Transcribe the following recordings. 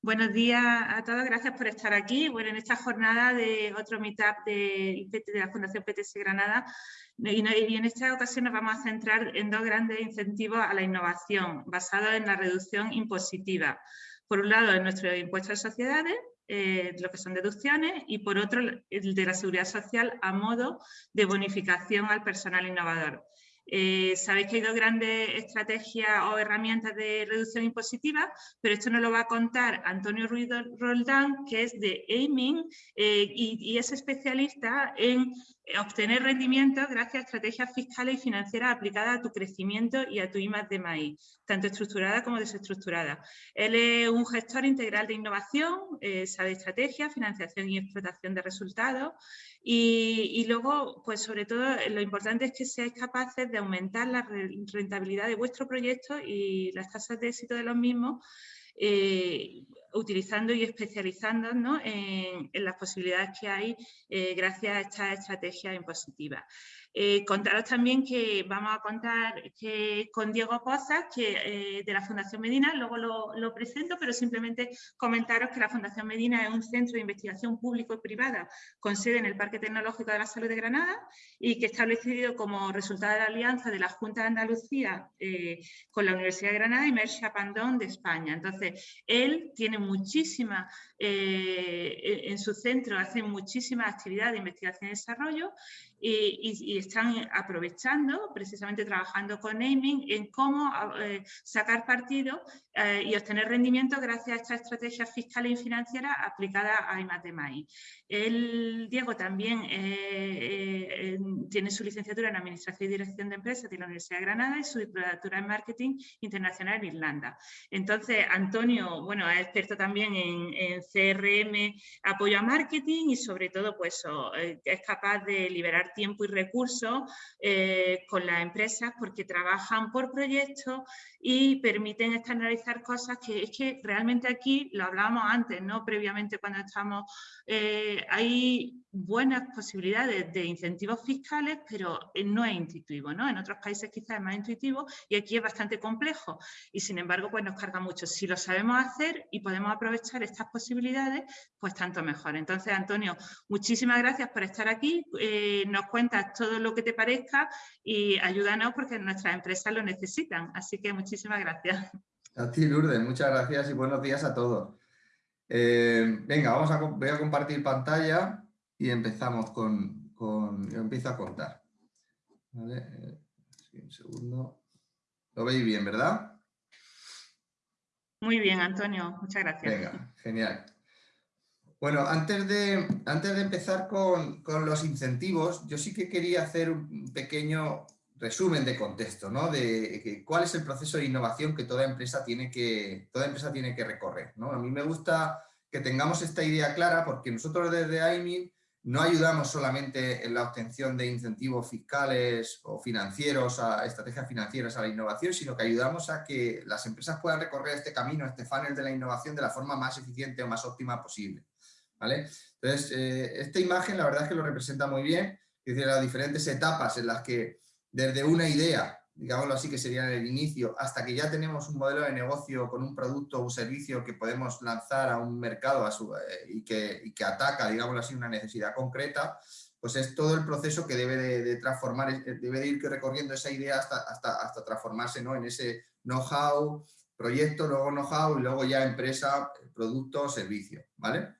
Buenos días a todos, gracias por estar aquí. Bueno, en esta jornada de otro meetup de, de la Fundación PTS Granada y, en esta ocasión nos vamos a centrar en dos grandes incentivos a la innovación basados en la reducción impositiva. Por un lado, en nuestro impuesto de sociedades, eh, lo que son deducciones, y por otro, el de la seguridad social a modo de bonificación al personal innovador. Eh, sabéis que hay dos grandes estrategias o herramientas de reducción impositiva, pero esto nos lo va a contar Antonio Ruiz Roldán, que es de Aiming eh, y, es especialista en obtener rendimientos gracias a estrategias fiscales y financieras aplicadas a tu crecimiento y a tu I de maíz, tanto estructurada como desestructurada. Él es un gestor integral de innovación, eh, sabe estrategia, financiación y explotación de resultados y, luego, pues sobre todo, lo importante es que seáis capaces de aumentar la rentabilidad de vuestro proyecto y las tasas de éxito de los mismos eh, utilizando y especializándonos en, las posibilidades que hay eh, gracias a esta estrategia impositiva. Eh, contaros también que vamos a contar que con Diego Pozas, que, eh, de la Fundación Medina, luego lo, presento, pero simplemente comentaros que la Fundación Medina es un centro de investigación público y privada con sede en el Parque Tecnológico de la Salud de Granada y que establecido como resultado de la alianza de la Junta de Andalucía eh, con la Universidad de Granada y Mercia Pandón de España. Entonces, él tiene muchísima, en su centro hace muchísimas actividades de investigación y desarrollo y, están aprovechando, precisamente trabajando con naming, en cómo eh, sacar partido eh, y obtener rendimiento gracias a esta estrategia fiscal y financiera aplicada a IMATEMAI. El Diego también eh, tiene su licenciatura en Administración y Dirección de Empresas de la Universidad de Granada y su diplomatura en Marketing Internacional en Irlanda. Entonces, Antonio, bueno, es experto también en, CRM, apoyo a marketing y sobre todo, pues, es capaz de liberar tiempo y recursos eh, con las empresas porque trabajan por proyectos y permiten externalizar cosas que es que realmente aquí, lo hablábamos antes, ¿no? previamente cuando estamos, eh, hay buenas posibilidades de incentivos fiscales, pero eh, no es intuitivo, ¿no? En otros países quizás es más intuitivo y aquí es bastante complejo y sin embargo pues nos carga mucho. Si lo sabemos hacer y podemos aprovechar estas posibilidades, pues tanto mejor. Entonces, Antonio, muchísimas gracias por estar aquí, eh, nos cuentas todo lo que te parezca y ayúdanos porque nuestras empresas lo necesitan. Así que muchísimas gracias. A ti, Lourdes, muchas gracias y buenos días a todos. Eh, venga, vamos a, voy a compartir pantalla y empezamos con, con empiezo a contar. ¿Vale? un segundo. Lo veis bien, ¿verdad? Muy bien, Antonio. Muchas gracias. Venga, genial. Bueno, antes de, antes de empezar con, con, los incentivos, yo sí que quería hacer un pequeño resumen de contexto, ¿no? De cuál es el proceso de innovación que toda empresa tiene que, toda empresa tiene que recorrer, ¿no? A mí me gusta que tengamos esta idea clara porque nosotros desde AIMIN no ayudamos solamente en la obtención de incentivos fiscales o financieros, a estrategias financieras a la innovación, sino que ayudamos a que las empresas puedan recorrer este camino, este funnel de la innovación de la forma más eficiente o más óptima posible. ¿vale? Entonces, eh, esta imagen la verdad es que lo representa muy bien, es decir, las diferentes etapas en las que desde una idea digámoslo así, que sería el inicio, hasta que ya tenemos un modelo de negocio con un producto o un servicio que podemos lanzar a un mercado eh, y, que, ataca, digámoslo así, una necesidad concreta, pues es todo el proceso que debe de, transformar, eh, debe de ir recorriendo esa idea hasta, hasta, hasta transformarse ¿no? en ese know-how, proyecto, luego know-how y luego ya empresa, producto o servicio. ¿vale?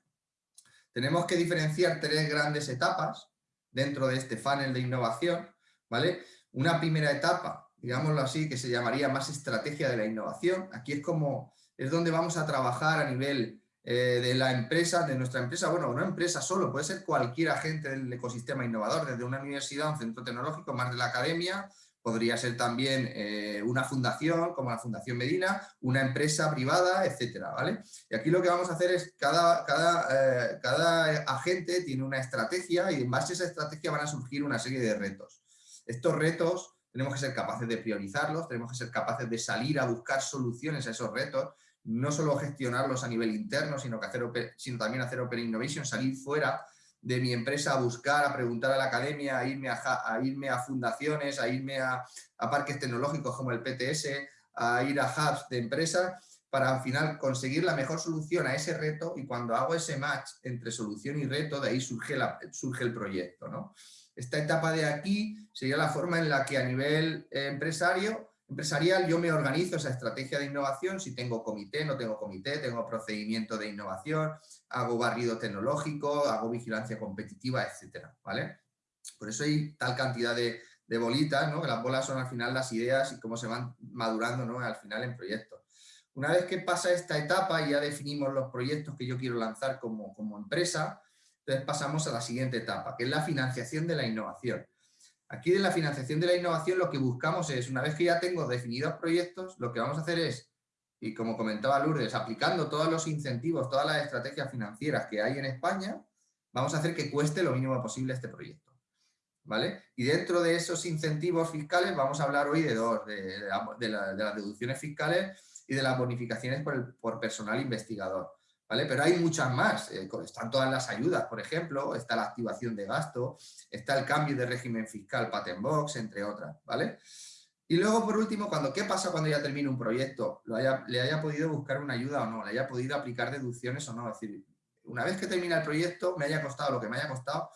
Tenemos que diferenciar tres grandes etapas dentro de este funnel de innovación. ¿vale? Una primera etapa digámoslo así, que se llamaría más estrategia de la innovación. Aquí es como, es donde vamos a trabajar a nivel eh, de la empresa, de nuestra empresa, bueno, una empresa solo, puede ser cualquier agente del ecosistema innovador, desde una universidad, un centro tecnológico, más de la academia, podría ser también eh, una fundación, como la Fundación Medina, una empresa privada, etcétera, ¿vale? Y aquí lo que vamos a hacer es, cada, cada, eh, cada agente tiene una estrategia y en base a esa estrategia van a surgir una serie de retos. Estos retos tenemos que ser capaces de priorizarlos, tenemos que ser capaces de salir a buscar soluciones a esos retos, no solo gestionarlos a nivel interno, sino, que hacer, sino también hacer Open Innovation, salir fuera de mi empresa a buscar, a preguntar a la academia, a irme a, irme a fundaciones, a irme a, parques tecnológicos como el PTS, a ir a hubs de empresas para al final conseguir la mejor solución a ese reto y cuando hago ese match entre solución y reto, de ahí surge, surge el proyecto. ¿no? Esta etapa de aquí sería la forma en la que a nivel eh, empresario empresarial yo me organizo esa estrategia de innovación, si tengo comité, no tengo comité, tengo procedimiento de innovación, hago barrido tecnológico, hago vigilancia competitiva, etcétera, ¿vale? Por eso hay tal cantidad de, bolitas, ¿no? Que las bolas son al final las ideas y cómo se van madurando, ¿no? Al final en proyectos. Una vez que pasa esta etapa y ya definimos los proyectos que yo quiero lanzar como, como empresa, entonces pasamos a la siguiente etapa, que es la financiación de la innovación. Aquí de la financiación de la innovación lo que buscamos es, una vez que ya tengo definidos proyectos, lo que vamos a hacer es, y como comentaba Lourdes, aplicando todos los incentivos, todas las estrategias financieras que hay en España, vamos a hacer que cueste lo mínimo posible este proyecto. ¿Vale? Y dentro de esos incentivos fiscales vamos a hablar hoy de dos, de, las deducciones fiscales y de las bonificaciones por, por personal investigador. Pero hay muchas más, eh, están todas las ayudas, por ejemplo, está la activación de gasto, está el cambio de régimen fiscal Patent Box, entre otras, ¿vale? Y luego, por último, cuando, ¿qué pasa cuando ya termine un proyecto? Lo haya, le haya podido buscar una ayuda o no, le haya podido aplicar deducciones o no. Es decir, una vez que termina el proyecto, me haya costado lo que me haya costado,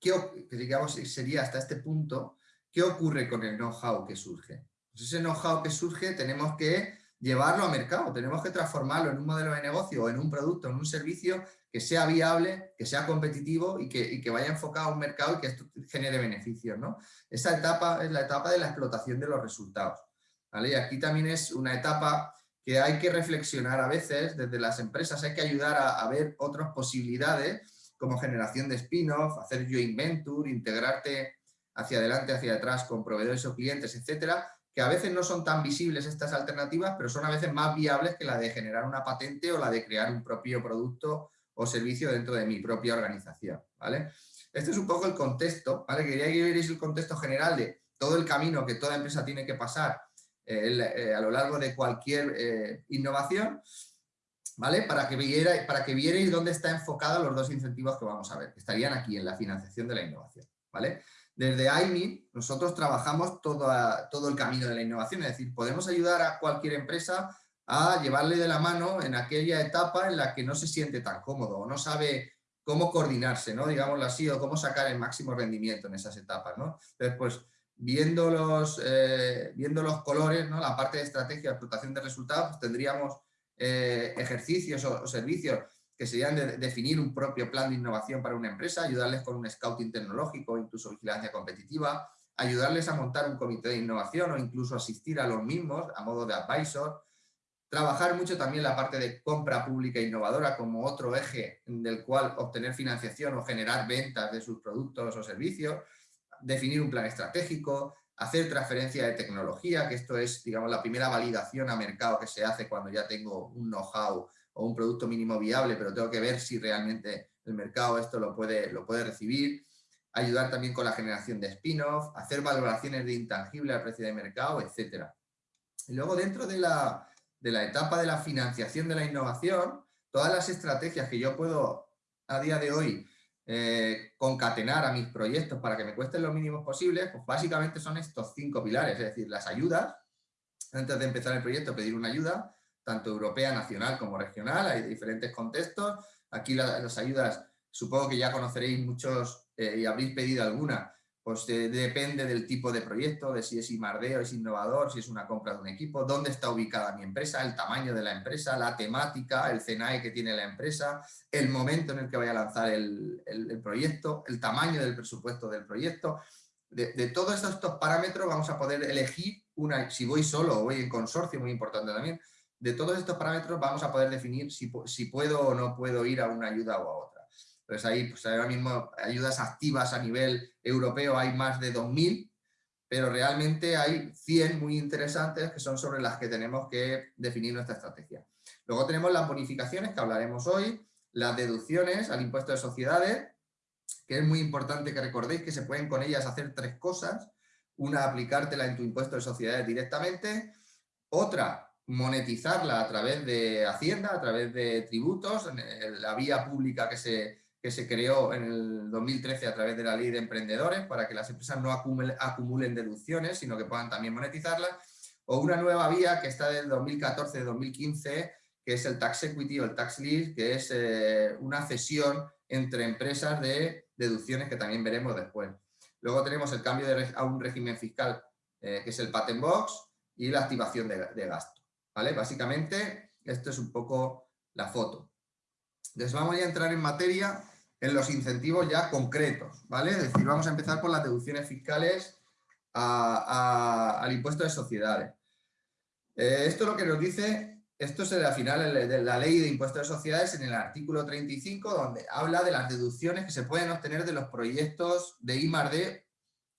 ¿qué, digamos sería hasta este punto, ¿qué ocurre con el know-how que surge? Pues ese know-how que surge tenemos que llevarlo a mercado, tenemos que transformarlo en un modelo de negocio, en un producto, en un servicio que sea viable, que sea competitivo y que, vaya enfocado a un mercado y que genere beneficios. Esa etapa es la etapa de la explotación de los resultados. Y aquí también es una etapa que hay que reflexionar a veces desde las empresas, hay que ayudar a, a ver otras posibilidades como generación de spin-off, hacer joint venture, integrarte hacia adelante, hacia atrás con proveedores o clientes, etcétera, que a veces no son tan visibles estas alternativas, pero son a veces más viables que la de generar una patente o la de crear un propio producto o servicio dentro de mi propia organización, ¿vale? Este es un poco el contexto, ¿vale? Quería que vierais el contexto general de todo el camino que toda empresa tiene que pasar eh, eh, a lo largo de cualquier eh, innovación, ¿vale? Para que, vierais, para que vierais dónde están enfocados los dos incentivos que vamos a ver, que estarían aquí en la financiación de la innovación, ¿vale? Desde AIMI nosotros trabajamos todo, todo el camino de la innovación, es decir, podemos ayudar a cualquier empresa a llevarle de la mano en aquella etapa en la que no se siente tan cómodo o no sabe cómo coordinarse, ¿no? digámoslo así, o cómo sacar el máximo rendimiento en esas etapas. ¿no? Entonces, pues, viendo los, eh, viendo los colores, ¿no? la parte de estrategia explotación de resultados, pues, tendríamos eh, ejercicios o, servicios que serían de definir un propio plan de innovación para una empresa, ayudarles con un scouting tecnológico, incluso vigilancia competitiva, ayudarles a montar un comité de innovación o incluso asistir a los mismos a modo de advisor, trabajar mucho también la parte de compra pública innovadora como otro eje del cual obtener financiación o generar ventas de sus productos o servicios, definir un plan estratégico, hacer transferencia de tecnología, que esto es digamos, la primera validación a mercado que se hace cuando ya tengo un know-how o un producto mínimo viable, pero tengo que ver si realmente el mercado esto lo puede, lo puede recibir, ayudar también con la generación de spin-off, hacer valoraciones de intangible al precio de mercado, etc. Y luego dentro de la, de la etapa de la financiación de la innovación, todas las estrategias que yo puedo a día de hoy eh, concatenar a mis proyectos para que me cuesten lo mínimo posible, pues básicamente son estos cinco pilares, es decir, las ayudas, antes de empezar el proyecto pedir una ayuda, tanto europea, nacional como regional, hay diferentes contextos. Aquí las ayudas, supongo que ya conoceréis muchos eh, y habréis pedido alguna, pues depende del tipo de proyecto, de si es imardeo, es innovador, si es una compra de un equipo, dónde está ubicada mi empresa, el tamaño de la empresa, la temática, el CNAE que tiene la empresa, el momento en el que vaya a lanzar el, proyecto, el tamaño del presupuesto del proyecto. De, de, todos estos parámetros vamos a poder elegir una, si voy solo o voy en consorcio, muy importante también, de todos estos parámetros vamos a poder definir si, puedo o no puedo ir a una ayuda o a otra. Entonces ahí, pues ahora mismo, ayudas activas a nivel europeo hay más de 2.000, pero realmente hay 100 muy interesantes que son sobre las que tenemos que definir nuestra estrategia. Luego tenemos las bonificaciones que hablaremos hoy, las deducciones al impuesto de sociedades, que es muy importante que recordéis que se pueden con ellas hacer tres cosas. Una, aplicártela en tu impuesto de sociedades directamente. Otra, monetizarla a través de Hacienda, a través de tributos, la vía pública que se, que se creó en el 2013 a través de la ley de emprendedores para que las empresas no acumulen, deducciones, sino que puedan también monetizarlas. o una nueva vía que está del 2014-2015, que es el tax equity o el tax lease, que es eh, una cesión entre empresas de deducciones que también veremos después. Luego tenemos el cambio a un régimen fiscal, eh, que es el patent box, y la activación de, de gasto. Básicamente, esto es un poco la foto. Entonces vamos a entrar en materia en los incentivos ya concretos, ¿vale? Es decir, vamos a empezar por las deducciones fiscales al impuesto de sociedades. Eh, esto lo que nos dice, esto es al final de la ley de impuesto de sociedades en el artículo 35, donde habla de las deducciones que se pueden obtener de los proyectos de I+.D.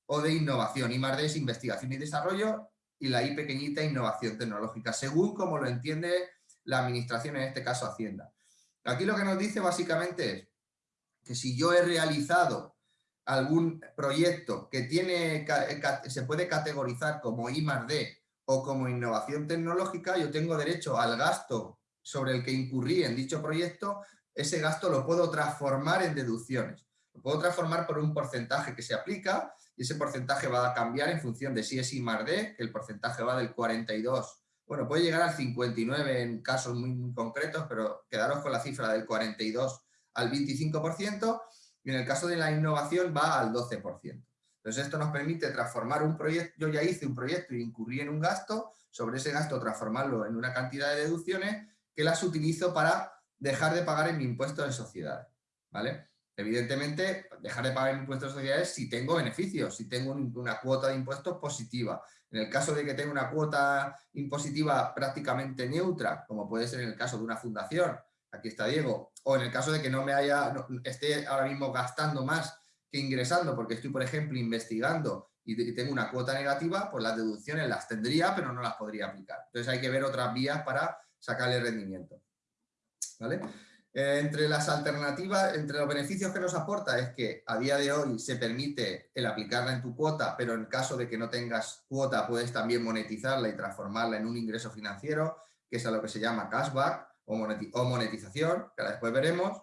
o de innovación. I+.D. es investigación y desarrollo y la I pequeñita innovación tecnológica, según como lo entiende la administración, en este caso Hacienda. Aquí lo que nos dice básicamente es que si yo he realizado algún proyecto que tiene, se puede categorizar como I D o como innovación tecnológica, yo tengo derecho al gasto sobre el que incurrí en dicho proyecto, ese gasto lo puedo transformar en deducciones. Lo puedo transformar por un porcentaje que se aplica y ese porcentaje va a cambiar en función de si es I D, que el porcentaje va del 42 bueno, puede llegar al 59 en casos muy, concretos, pero quedaros con la cifra del 42 al 25% y en el caso de la innovación va al 12%. Entonces esto nos permite transformar un proyecto, yo ya hice un proyecto y incurrí en un gasto, sobre ese gasto transformarlo en una cantidad de deducciones que las utilizo para dejar de pagar en mi impuesto de sociedades, ¿vale? Evidentemente, dejar de pagar mi impuesto de sociedades si tengo beneficios, si tengo una cuota de impuestos positiva. En el caso de que tenga una cuota impositiva prácticamente neutra, como puede ser en el caso de una fundación, aquí está Diego, o en el caso de que no me haya, esté ahora mismo gastando más que ingresando, porque estoy, por ejemplo, investigando y tengo una cuota negativa, pues las deducciones las tendría, pero no las podría aplicar. Entonces hay que ver otras vías para sacarle rendimiento. ¿Vale? Eh, entre las alternativas, entre los beneficios que nos aporta es que a día de hoy se permite el aplicarla en tu cuota, pero en caso de que no tengas cuota puedes también monetizarla y transformarla en un ingreso financiero, que es a lo que se llama cashback o, monetización, que ahora después veremos,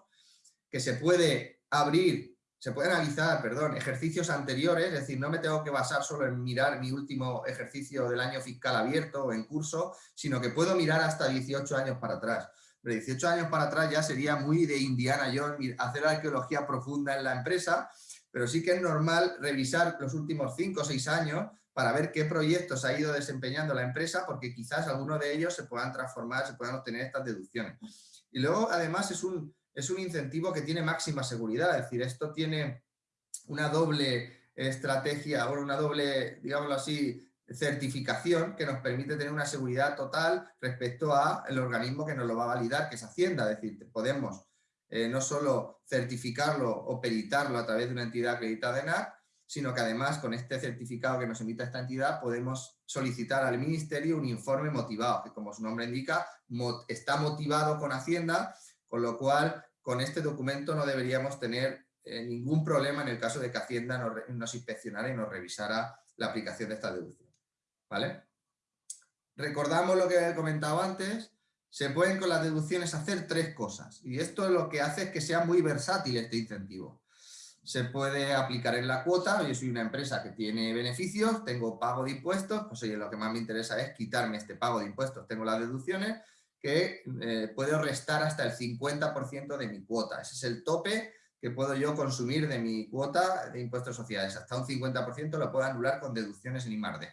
que se puede abrir, se puede analizar, perdón, ejercicios anteriores, es decir, no me tengo que basar solo en mirar mi último ejercicio del año fiscal abierto o en curso, sino que puedo mirar hasta 18 años para atrás de 18 años para atrás ya sería muy de Indiana Jones hacer arqueología profunda en la empresa, pero sí que es normal revisar los últimos 5 o 6 años para ver qué proyectos ha ido desempeñando la empresa, porque quizás algunos de ellos se puedan transformar, se puedan obtener estas deducciones. Y luego, además, es un, es un incentivo que tiene máxima seguridad, es decir, esto tiene una doble estrategia, o una doble, digámoslo así, certificación que nos permite tener una seguridad total respecto al organismo que nos lo va a validar, que es Hacienda. Es decir, podemos eh, no solo certificarlo o peritarlo a través de una entidad acreditada en ACT, sino que además con este certificado que nos emita esta entidad podemos solicitar al Ministerio un informe motivado, que como su nombre indica, está motivado con Hacienda, con lo cual con este documento no deberíamos tener eh, ningún problema en el caso de que Hacienda nos, nos inspeccionara y nos revisara la aplicación de esta deducción. ¿Vale? Recordamos lo que he comentado antes, se pueden con las deducciones hacer tres cosas y esto es lo que hace es que sea muy versátil este incentivo. Se puede aplicar en la cuota, yo soy una empresa que tiene beneficios, tengo pago de impuestos, pues oye, lo que más me interesa es quitarme este pago de impuestos, tengo las deducciones que eh, puedo restar hasta el 50% de mi cuota, ese es el tope que puedo yo consumir de mi cuota de impuestos sociales, hasta un 50% lo puedo anular con deducciones en I+.D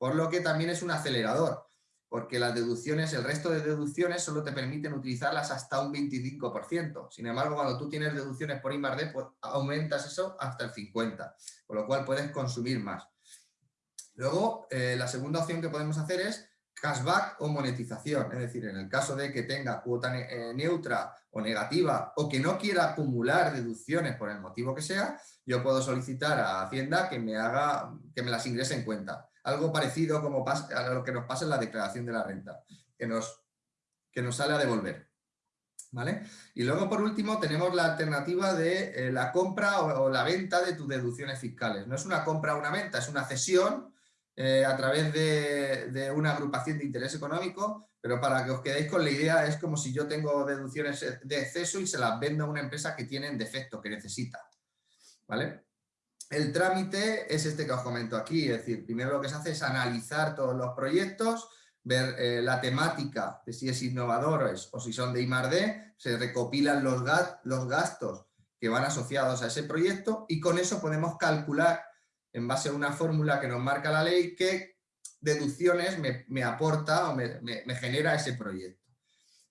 por lo que también es un acelerador, porque las deducciones, el resto de deducciones solo te permiten utilizarlas hasta un 25%. Sin embargo, cuando tú tienes deducciones por I pues aumentas eso hasta el 50%, con lo cual puedes consumir más. Luego, eh, la segunda opción que podemos hacer es cashback o monetización, es decir, en el caso de que tenga cuota eh, neutra o negativa o que no quiera acumular deducciones por el motivo que sea, yo puedo solicitar a Hacienda que me haga, que me las ingrese en cuenta algo parecido como a lo que nos pasa en la declaración de la renta, que nos, que nos sale a devolver. ¿Vale? Y luego, por último, tenemos la alternativa de eh, la compra o, la venta de tus deducciones fiscales. No es una compra o una venta, es una cesión eh, a través de, de, una agrupación de interés económico, pero para que os quedéis con la idea, es como si yo tengo deducciones de exceso y se las vendo a una empresa que tiene defecto, que necesita. ¿Vale? El trámite es este que os comento aquí, es decir, primero lo que se hace es analizar todos los proyectos, ver eh, la temática de si es innovadores o si son de I+.D., se recopilan los, los gastos que van asociados a ese proyecto y con eso podemos calcular en base a una fórmula que nos marca la ley qué deducciones me, aporta o me, me genera ese proyecto.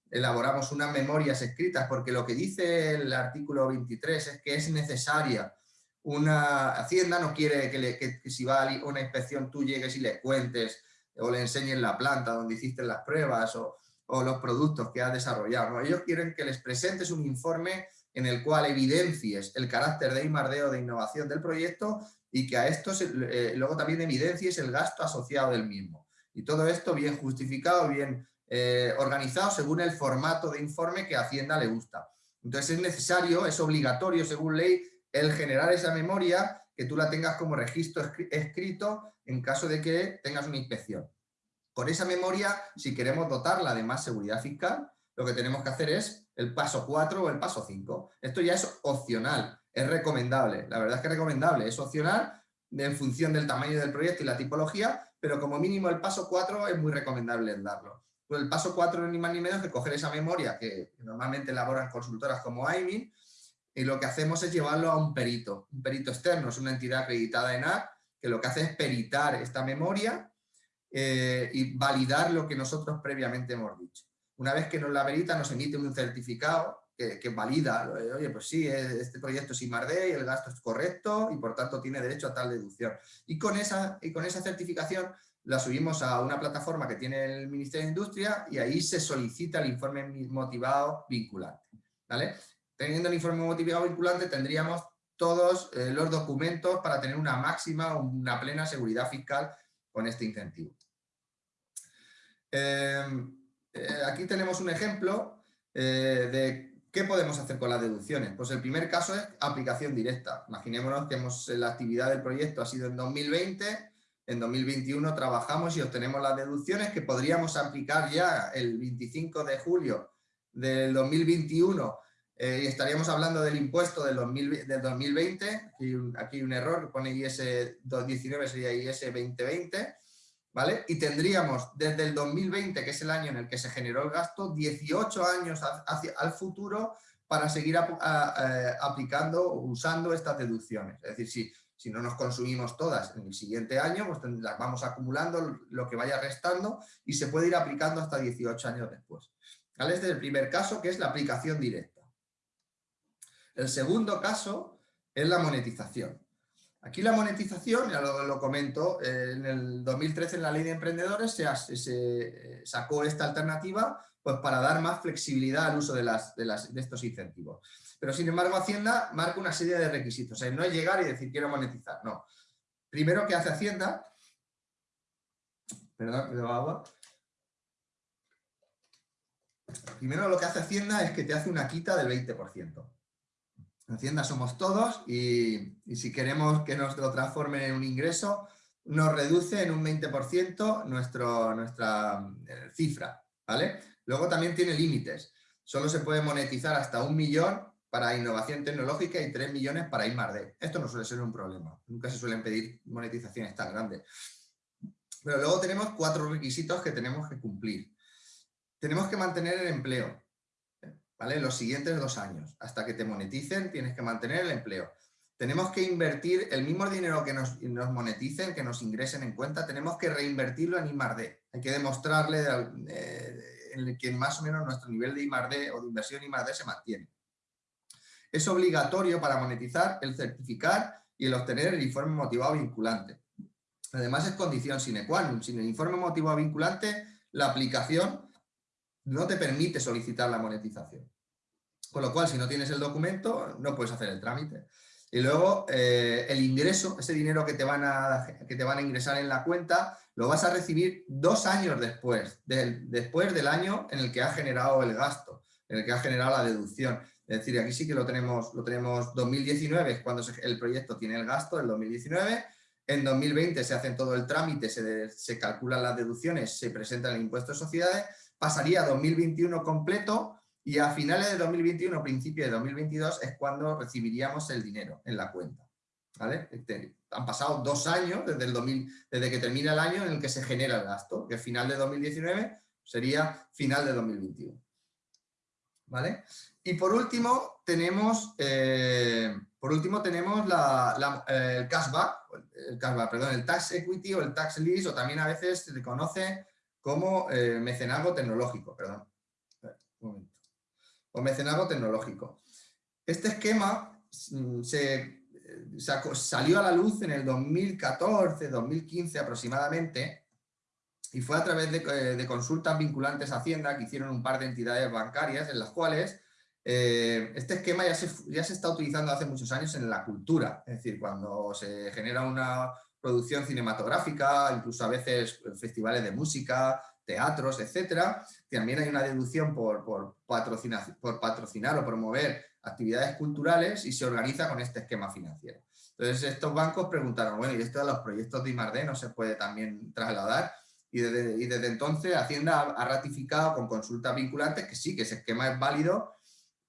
Elaboramos unas memorias escritas porque lo que dice el artículo 23 es que es necesaria una Hacienda no quiere que, si va a una inspección tú llegues y le cuentes o le enseñes la planta donde hiciste las pruebas o, los productos que has desarrollado. Ellos quieren que les presentes un informe en el cual evidencies el carácter de I+D de innovación del proyecto y que a esto eh, luego también evidencies el gasto asociado del mismo. Y todo esto bien justificado, bien eh, organizado según el formato de informe que a Hacienda le gusta. Entonces es necesario, es obligatorio según ley, el generar esa memoria, que tú la tengas como registro escrito en caso de que tengas una inspección. Con esa memoria, si queremos dotarla de más seguridad fiscal, lo que tenemos que hacer es el paso 4 o el paso 5. Esto ya es opcional, es recomendable. La verdad es que es recomendable, es opcional en función del tamaño del proyecto y la tipología, pero como mínimo el paso 4 es muy recomendable darlo. Pues el paso 4 ni más ni menos que coger esa memoria que normalmente elaboran consultoras como AIMIN y lo que hacemos es llevarlo a un perito. Un perito externo es una entidad acreditada en AC que lo que hace es peritar esta memoria eh, y validar lo que nosotros previamente hemos dicho. Una vez que nos la perita, nos emite un certificado que, valida, oye, pues sí, este proyecto es I+.D. y el gasto es correcto y por tanto tiene derecho a tal deducción. Y con esa, y con esa certificación la subimos a una plataforma que tiene el Ministerio de Industria y ahí se solicita el informe motivado vinculante. ¿vale? Teniendo el informe motivado vinculante tendríamos todos eh, los documentos para tener una máxima una plena seguridad fiscal con este incentivo. Em, eh, aquí tenemos un ejemplo eh, de qué podemos hacer con las deducciones. Pues el primer caso es aplicación directa. Imaginémonos que hemos, la actividad del proyecto ha sido en 2020, en 2021 trabajamos y obtenemos las deducciones que podríamos aplicar ya el 25 de julio del 2021 eh, estaríamos hablando del impuesto del, 2020, aquí, aquí hay un error, pone IS 2019, sería IS 2020, ¿vale? Y tendríamos desde el 2020, que es el año en el que se generó el gasto, 18 años hacia, al futuro para seguir aplicando o usando estas deducciones. Es decir, si, si no nos consumimos todas en el siguiente año, pues las vamos acumulando lo que vaya restando y se puede ir aplicando hasta 18 años después. ¿Vale? Este es el primer caso, que es la aplicación directa. El segundo caso es la monetización. Aquí la monetización, ya lo, comento, eh, en el 2013 en la ley de emprendedores se, eh, sacó esta alternativa pues, para dar más flexibilidad al uso de, estos incentivos. Pero sin embargo Hacienda marca una serie de requisitos, no es llegar y decir quiero monetizar, no. Primero que hace Hacienda, perdón, me agua. Primero lo que hace Hacienda es que te hace una quita del 20%. Hacienda somos todos y, si queremos que nos lo transformen en un ingreso, nos reduce en un 20% nuestro, nuestra eh, cifra, ¿vale? Luego también tiene límites. Solo se puede monetizar hasta un millón para innovación tecnológica y 3 millones para I+.D. Esto no suele ser un problema. Nunca se suelen pedir monetizaciones tan grandes. Pero luego tenemos cuatro requisitos que tenemos que cumplir. Tenemos que mantener el empleo. Los siguientes dos años. Hasta que te moneticen tienes que mantener el empleo. Tenemos que invertir el mismo dinero que nos, moneticen, que nos ingresen en cuenta, tenemos que reinvertirlo en I+.D. Hay que demostrarle eh, que más o menos nuestro nivel de I+.D. o de inversión I+.D. se mantiene. Es obligatorio para monetizar el certificar y el obtener el informe motivado vinculante. Además es condición sine qua non. Sin el informe motivado vinculante, la aplicación no te permite solicitar la monetización. Con lo cual, si no tienes el documento, no puedes hacer el trámite. Y luego, eh, el ingreso, ese dinero que te, van a, que te van a ingresar en la cuenta, lo vas a recibir dos años después, después del año en el que ha generado el gasto, en el que ha generado la deducción. Es decir, aquí sí que lo tenemos, lo tenemos 2019, es cuando el proyecto tiene el gasto, del 2019, en 2020 se hacen todo el trámite, se, se calculan las deducciones, se presenta el impuesto de sociedades pasaría a 2021 completo y a finales de 2021, principio de 2022, es cuando recibiríamos el dinero en la cuenta. ¿vale? Este, han pasado dos años desde, el 2000, desde que termina el año en el que se genera el gasto, que final de 2019 sería final de 2021. ¿Vale? Y por último tenemos, eh, por último tenemos eh, el cashback, el cashback, perdón, el tax equity o el tax lease, o también a veces se le conoce como eh, mecenazgo tecnológico, perdón. O mecenazgo tecnológico. Este esquema mm, se, salió a la luz en el 2014, 2015 aproximadamente, y fue a través de, de, consultas vinculantes a Hacienda que hicieron un par de entidades bancarias en las cuales eh, este esquema ya se, ya se está utilizando hace muchos años en la cultura, es decir, cuando se genera una producción cinematográfica, incluso a veces festivales de música, teatros, etcétera, también hay una deducción por, por, patrocinar, por patrocinar o promover actividades culturales y se organiza con este esquema financiero. Entonces estos bancos preguntaron, bueno, ¿y esto de los proyectos de I+.D. no se puede también trasladar? Y desde, entonces Hacienda ha, ratificado con consultas vinculantes que sí, que ese esquema es válido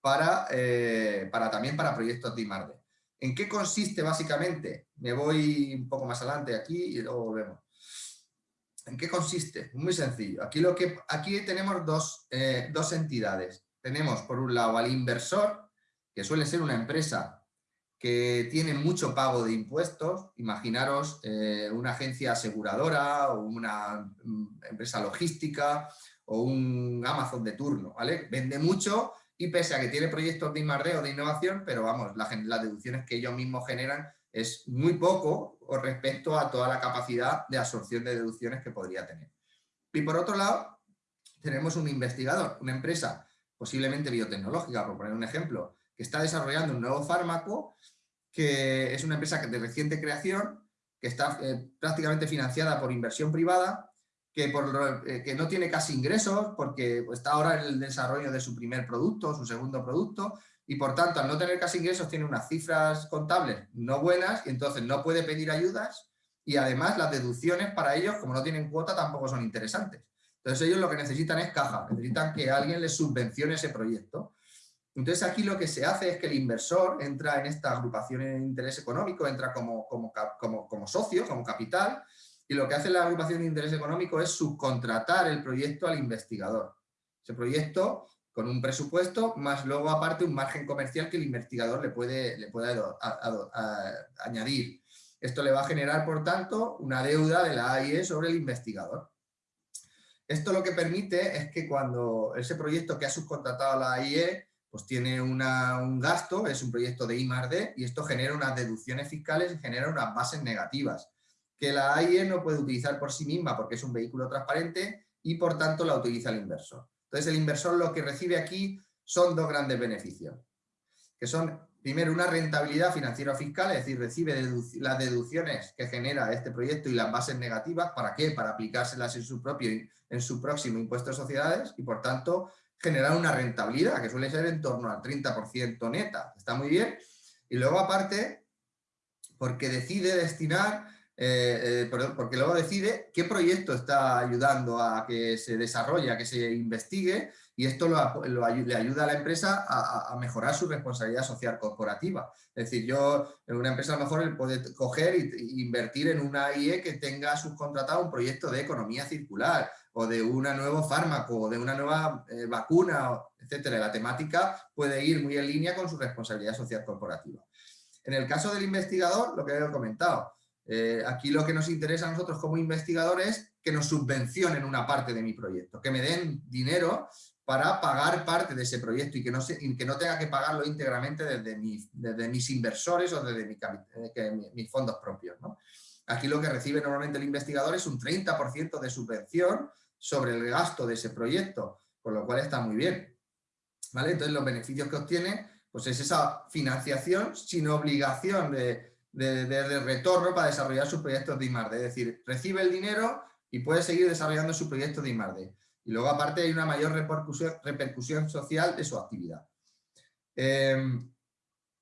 para, eh, para también para proyectos de I+.D. ¿En qué consiste básicamente? Me voy un poco más adelante aquí y luego vemos. ¿En qué consiste? Muy sencillo. Aquí, lo que, aquí tenemos dos, eh, dos entidades. Tenemos por un lado al inversor, que suele ser una empresa que tiene mucho pago de impuestos. Imaginaros eh, una agencia aseguradora o una mm, empresa logística o un Amazon de turno, ¿vale? Vende mucho y pese a que tiene proyectos de I+.D. o de innovación, pero vamos, las deducciones que ellos mismos generan es muy poco respecto a toda la capacidad de absorción de deducciones que podría tener. Y por otro lado, tenemos un investigador, una empresa posiblemente biotecnológica, por poner un ejemplo, que está desarrollando un nuevo fármaco, que es una empresa de reciente creación, que está eh, prácticamente financiada por inversión privada eh, que no tiene casi ingresos porque está ahora en el desarrollo de su primer producto, su segundo producto, y por tanto al no tener casi ingresos tiene unas cifras contables no buenas y entonces no puede pedir ayudas y además las deducciones para ellos, como no tienen cuota, tampoco son interesantes. Entonces ellos lo que necesitan es caja, necesitan que alguien les subvencione ese proyecto. Entonces aquí lo que se hace es que el inversor entra en esta agrupación de interés económico, entra como, como, como, como socio, como capital, y lo que hace la agrupación de interés económico es subcontratar el proyecto al investigador. Ese proyecto con un presupuesto, más luego aparte un margen comercial que el investigador le puede, le puede añadir. Esto le va a generar, por tanto, una deuda de la AIE sobre el investigador. Esto lo que permite es que cuando ese proyecto que ha subcontratado a la AIE pues tiene un gasto, es un proyecto de I+.D. y esto genera unas deducciones fiscales y genera unas bases negativas que la AIE no puede utilizar por sí misma porque es un vehículo transparente y por tanto la utiliza el inversor. Entonces el inversor lo que recibe aquí son dos grandes beneficios, que son primero una rentabilidad financiera fiscal, es decir, recibe las deducciones que genera este proyecto y las bases negativas, ¿para qué? Para aplicárselas en su, propio, en su próximo impuesto de sociedades y por tanto generar una rentabilidad que suele ser en torno al 30% neta, está muy bien. Y luego aparte, porque decide destinar eh, eh, porque luego decide qué proyecto está ayudando a que se desarrolle, a que se investigue y esto le ayuda a la empresa a, mejorar su responsabilidad social corporativa. Es decir, yo en una empresa a lo mejor puede coger e invertir en una IE que tenga subcontratado un proyecto de economía circular o de un nuevo fármaco o de una nueva eh, vacuna, etcétera. La temática puede ir muy en línea con su responsabilidad social corporativa. En el caso del investigador, lo que he comentado, eh, aquí lo que nos interesa a nosotros como investigadores es que nos subvencionen una parte de mi proyecto, que me den dinero para pagar parte de ese proyecto y que no, que no tenga que pagarlo íntegramente desde, desde mis inversores o desde eh, mis fondos propios. Aquí lo que recibe normalmente el investigador es un 30% de subvención sobre el gasto de ese proyecto, con lo cual está muy bien. ¿Vale? Entonces los beneficios que obtiene pues es esa financiación sin obligación de, de, retorno para desarrollar sus proyectos de I+.D. Es decir, recibe el dinero y puede seguir desarrollando su proyecto de I+.D. Y luego aparte hay una mayor repercusión, social de su actividad. Em,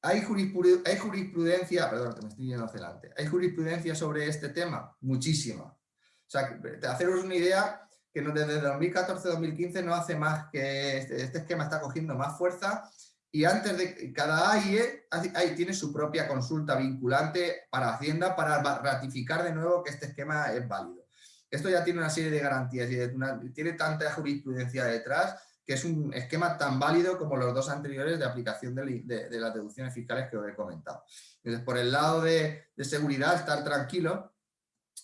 hay, jurisprudencia, jurisprudencia, perdón, me estoy yendo hacia adelante. ¿Hay jurisprudencia sobre este tema? Muchísima. O sea, haceros una idea que desde 2014-2015 no hace más que este, este, esquema está cogiendo más fuerza y antes de cada AIE tiene su propia consulta vinculante para Hacienda para ratificar de nuevo que este esquema es válido. Esto ya tiene una serie de garantías y tiene tanta jurisprudencia detrás que es un esquema tan válido como los dos anteriores de aplicación de, las deducciones fiscales que os he comentado. Entonces, por el lado de, de seguridad, estar tranquilo,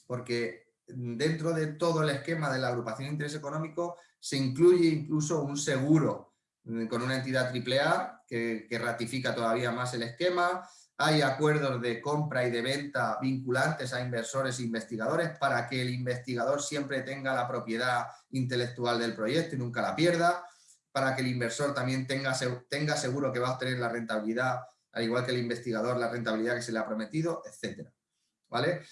porque dentro de todo el esquema de la agrupación de interés económico se incluye incluso un seguro con una entidad AAA que, que ratifica todavía más el esquema, hay acuerdos de compra y de venta vinculantes a inversores e investigadores para que el investigador siempre tenga la propiedad intelectual del proyecto y nunca la pierda, para que el inversor también tenga, tenga seguro que va a obtener la rentabilidad, al igual que el investigador, la rentabilidad que se le ha prometido, etc. ¿Vale?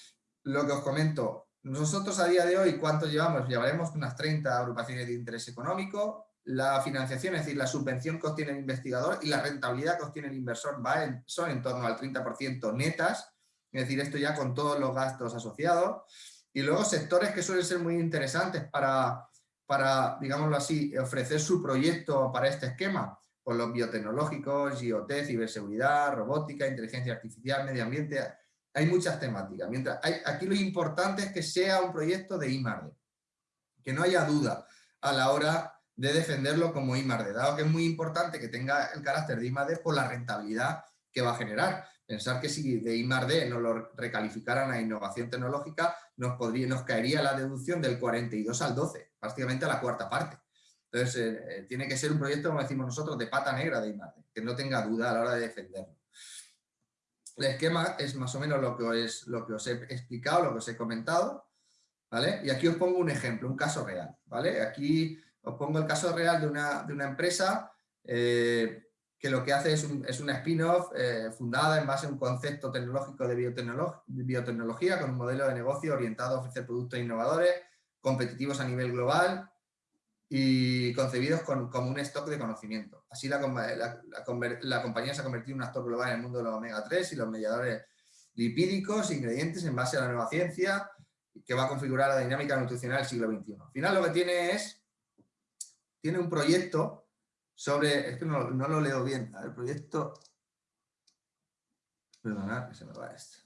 Lo que os comento, nosotros a día de hoy, ¿cuánto llevamos? Llevaremos unas 30 agrupaciones de interés económico, la financiación, es decir, la subvención que obtiene el investigador y la rentabilidad que obtiene el inversor va son en torno al 30% netas, es decir, esto ya con todos los gastos asociados. Y luego sectores que suelen ser muy interesantes para, para digámoslo así, ofrecer su proyecto para este esquema, con los biotecnológicos, IoT, ciberseguridad, robótica, inteligencia artificial, medio ambiente, hay muchas temáticas. Mientras aquí lo importante es que sea un proyecto de IMARDE, que no haya duda a la hora de defenderlo como IMARDE, dado que es muy importante que tenga el carácter de IMARDE por la rentabilidad que va a generar. Pensar que si de IMARDE nos lo recalificaran a innovación tecnológica, nos, podría, nos caería la deducción del 42 al 12, prácticamente a la cuarta parte. Entonces, eh, eh, tiene que ser un proyecto, como decimos nosotros, de pata negra de IMARDE, que no tenga duda a la hora de defenderlo. El esquema es más o menos lo que, es, lo que os he explicado, lo que os he comentado, ¿vale? Y aquí os pongo un ejemplo, un caso real, ¿vale? Aquí os pongo el caso real de una, de una empresa eh, que lo que hace es, un, es una spin-off eh, fundada en base a un concepto tecnológico de biotecnología con un modelo de negocio orientado a ofrecer productos innovadores, competitivos a nivel global y concebidos con, como un stock de conocimiento. Así la, la, compañía se ha convertido en un actor global en el mundo de los omega-3 y los mediadores lipídicos, ingredientes en base a la nueva ciencia que va a configurar la dinámica nutricional del siglo XXI. Al final lo que tiene es tiene un proyecto sobre, es que no, lo leo bien, el proyecto, perdonad que se me va esto.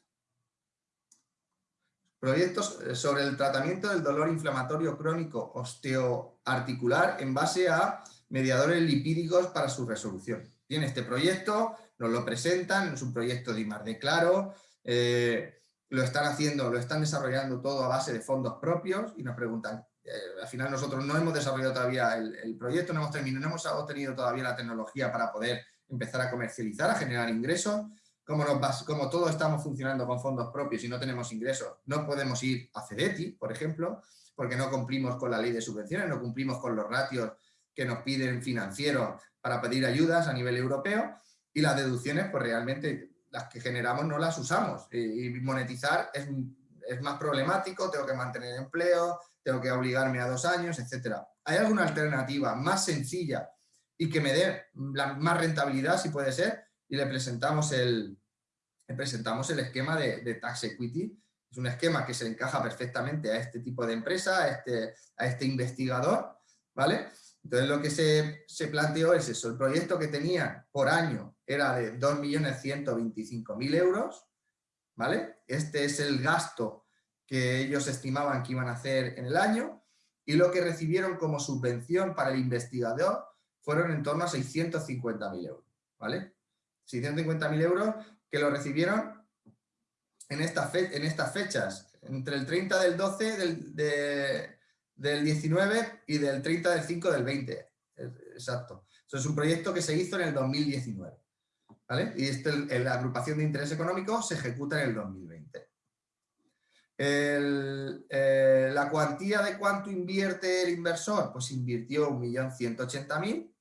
Proyectos eh, sobre el tratamiento del dolor inflamatorio crónico osteoarticular en base a mediadores lipídicos para su resolución. Tiene este proyecto, nos lo presentan, es un proyecto de IMAR de Claro, eh, lo están haciendo, lo están desarrollando todo a base de fondos propios y nos preguntan, eh, al final nosotros no hemos desarrollado todavía el, proyecto, no hemos, terminado, no hemos obtenido todavía la tecnología para poder empezar a comercializar, a generar ingresos. Como, nos, como todos estamos funcionando con fondos propios y no tenemos ingresos, no podemos ir a CEDETI, por ejemplo, porque no cumplimos con la ley de subvenciones, no cumplimos con los ratios que nos piden financieros para pedir ayudas a nivel europeo y las deducciones, pues realmente las que generamos no las usamos y, monetizar es, es más problemático, tengo que mantener empleo, tengo que obligarme a dos años, etcétera. ¿Hay alguna alternativa más sencilla y que me dé más rentabilidad, si puede ser? Y le presentamos el, presentamos el esquema de, Tax Equity. Es un esquema que se encaja perfectamente a este tipo de empresa, a este, a este investigador, ¿vale? Entonces lo que se, se, planteó es eso, el proyecto que tenía por año era de 2.125.000 euros, ¿vale? Este es el gasto que ellos estimaban que iban a hacer en el año y lo que recibieron como subvención para el investigador fueron en torno a 650.000 euros, ¿vale? 650.000 euros que lo recibieron en, esta en estas fechas, entre el 30 del 12 del, del 19 y del 30 del 5 del 20, exacto. Eso es un proyecto que se hizo en el 2019, ¿vale? Y este, la agrupación de interés económico se ejecuta en el 2020. Eh, la cuantía de cuánto invierte el inversor, pues invirtió 1.180.000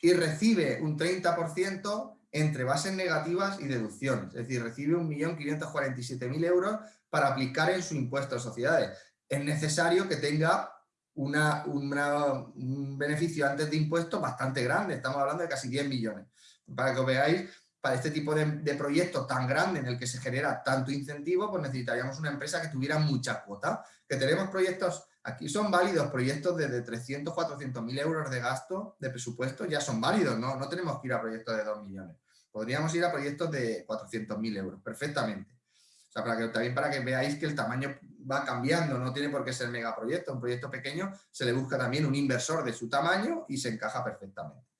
y recibe un 30% entre bases negativas y deducciones, es decir, recibe 1.547.000 euros para aplicar en su impuesto a sociedades. Es necesario que tenga una, un beneficio antes de impuestos bastante grande, estamos hablando de casi 10 millones. Para que os veáis para este tipo de, de, proyecto tan grande en el que se genera tanto incentivo, pues necesitaríamos una empresa que tuviera mucha cuota. Que tenemos proyectos Aquí son válidos proyectos de 300, 400 mil euros de gasto de presupuesto, ya son válidos, ¿no? No tenemos que ir a proyectos de 2 millones. Podríamos ir a proyectos de 400 mil euros, perfectamente. O sea, también para que veáis que el tamaño va cambiando, no tiene por qué ser megaproyecto. Un proyecto pequeño se le busca también un inversor de su tamaño y se encaja perfectamente.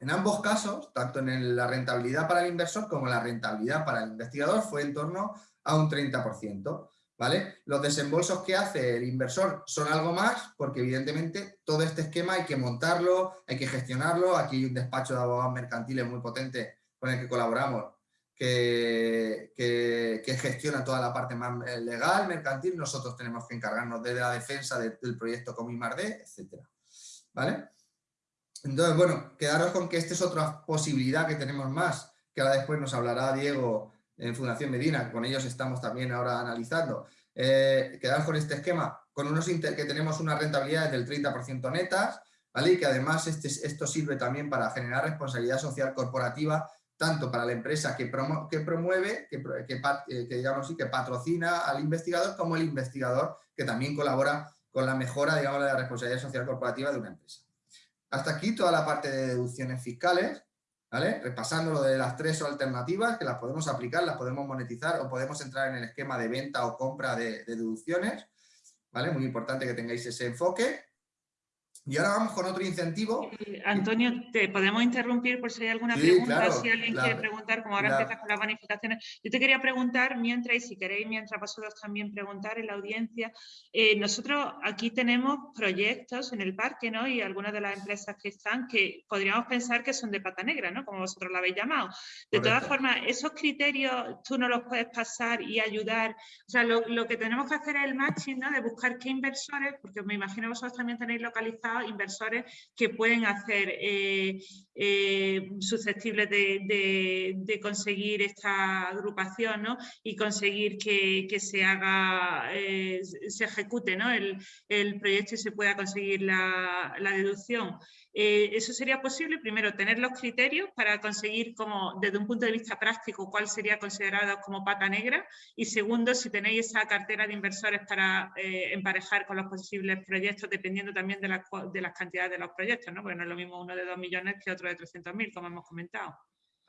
En ambos casos, tanto en la rentabilidad para el inversor como la rentabilidad para el investigador, fue en torno a un 30%. ¿vale? Los desembolsos que hace el inversor son algo más, porque evidentemente todo este esquema hay que montarlo, hay que gestionarlo. Aquí hay un despacho de abogados mercantiles muy potente con el que colaboramos, que, que, gestiona toda la parte más legal, mercantil. Nosotros tenemos que encargarnos de la defensa del proyecto como IMARDE, etc. ¿Vale? Entonces, bueno, quedaros con que esta es otra posibilidad que tenemos más, que ahora después nos hablará Diego en Fundación Medina, con ellos estamos también ahora analizando, eh, quedar con este esquema, con unos que tenemos una rentabilidad del 30% netas, ¿vale? y que además este, esto sirve también para generar responsabilidad social corporativa, tanto para la empresa que, promueve, que, eh, que, digamos, que patrocina al investigador, como el investigador que también colabora con la mejora digamos, de la responsabilidad social corporativa de una empresa. Hasta aquí toda la parte de deducciones fiscales. Repasando lo de las tres alternativas que las podemos aplicar, las podemos monetizar o podemos entrar en el esquema de venta o compra de, de deducciones, ¿vale? Muy importante que tengáis ese enfoque. Y ahora vamos con otro incentivo. Eh, Antonio, ¿te podemos interrumpir por si hay alguna pregunta? si alguien quiere preguntar, como ahora empiezas con las bonificaciones. Yo te quería preguntar, mientras, y si queréis, mientras vosotros también preguntar en la audiencia, eh, nosotros aquí tenemos proyectos en el parque, ¿no? Y algunas de las empresas que están, que podríamos pensar que son de pata negra, ¿no? Como vosotros lo habéis llamado. De todas formas, esos criterios tú no los puedes pasar y ayudar. O sea, lo, lo que tenemos que hacer es el matching, ¿no? De buscar qué inversores, porque me imagino vosotros también tenéis localizado inversores que pueden hacer eh, eh, susceptibles de, conseguir esta agrupación y conseguir que, se haga, eh, se ejecute el, proyecto y se pueda conseguir la deducción. Eh, eso sería posible, primero, tener los criterios para conseguir, como desde un punto de vista práctico, cuál sería considerado como pata negra. Y segundo, si tenéis esa cartera de inversores para eh, emparejar con los posibles proyectos, dependiendo también de, de las cantidades de los proyectos, ¿no? porque no es lo mismo uno de 2 millones que otro de 300.000, como hemos comentado.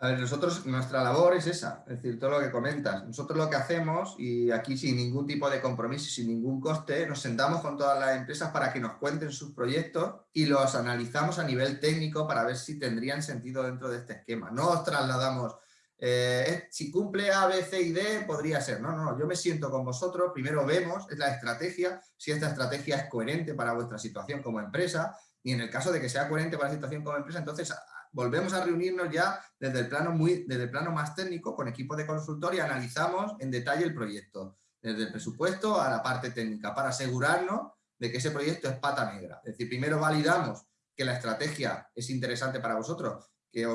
A ver, nosotros, nuestra labor es esa, es decir, todo lo que comentas. Nosotros lo que hacemos, y aquí sin ningún tipo de compromiso y sin ningún coste, nos sentamos con todas las empresas para que nos cuenten sus proyectos y los analizamos a nivel técnico para ver si tendrían sentido dentro de este esquema. No os trasladamos, eh, si cumple A, B, C y D, podría ser. No, no, yo me siento con vosotros, primero vemos, es la estrategia, si esta estrategia es coherente para vuestra situación como empresa, y en el caso de que sea coherente para la situación como empresa, entonces volvemos a reunirnos ya desde el plano, desde el plano más técnico con equipo de consultor y analizamos en detalle el proyecto, desde el presupuesto a la parte técnica, para asegurarnos de que ese proyecto es pata negra. Es decir, primero validamos que la estrategia es interesante para vosotros, que,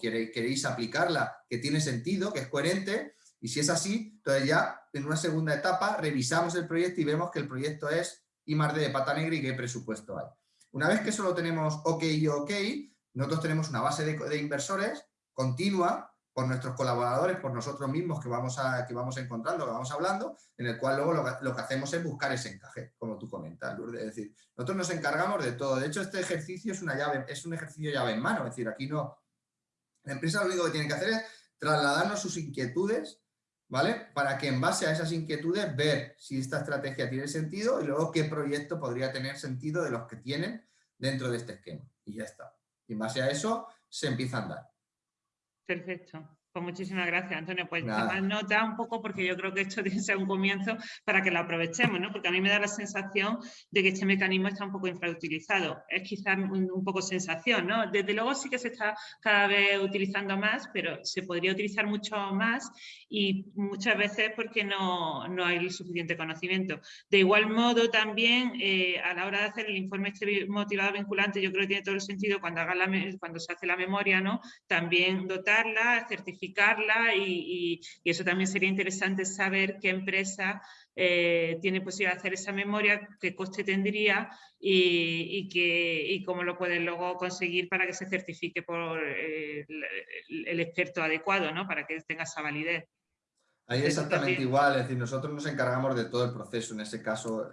queréis aplicarla, que tiene sentido, que es coherente, y si es así, entonces ya en una segunda etapa revisamos el proyecto y vemos que el proyecto es I de pata negra y qué presupuesto hay. Una vez que eso lo tenemos ok y ok, nosotros tenemos una base de, inversores continua por nuestros colaboradores, por nosotros mismos que vamos, a, que vamos encontrando, que vamos hablando, en el cual luego lo que, hacemos es buscar ese encaje, como tú comentas, Lourdes. Es decir, nosotros nos encargamos de todo. De hecho, este ejercicio es, una llave, es un ejercicio llave en mano. Es decir, aquí no... La empresa lo único que tiene que hacer es trasladarnos sus inquietudes, ¿vale? Para que en base a esas inquietudes ver si esta estrategia tiene sentido y luego qué proyecto podría tener sentido de los que tienen dentro de este esquema. Y ya está. Y en base a eso se empieza a andar. Perfecto. Pues muchísimas gracias, Antonio. Pues tomar nota un poco porque yo creo que esto tiene que ser un comienzo para que lo aprovechemos, ¿no? Porque a mí me da la sensación de que este mecanismo está un poco infrautilizado. Es quizás un, poco sensación, ¿no? Desde luego sí que se está cada vez utilizando más, pero se podría utilizar mucho más y muchas veces porque no, no hay suficiente conocimiento. De igual modo también eh, a la hora de hacer el informe este motivado vinculante, yo creo que tiene todo el sentido cuando, haga la, cuando se hace la memoria, ¿no? También dotarla, certificarla y, eso también sería interesante saber qué empresa eh, tiene posibilidad de hacer esa memoria, qué coste tendría y, y cómo lo pueden luego conseguir para que se certifique por eh, el, experto adecuado, ¿no? para que tenga esa validez. Ahí exactamente igual, es decir, nosotros nos encargamos de todo el proceso, en ese caso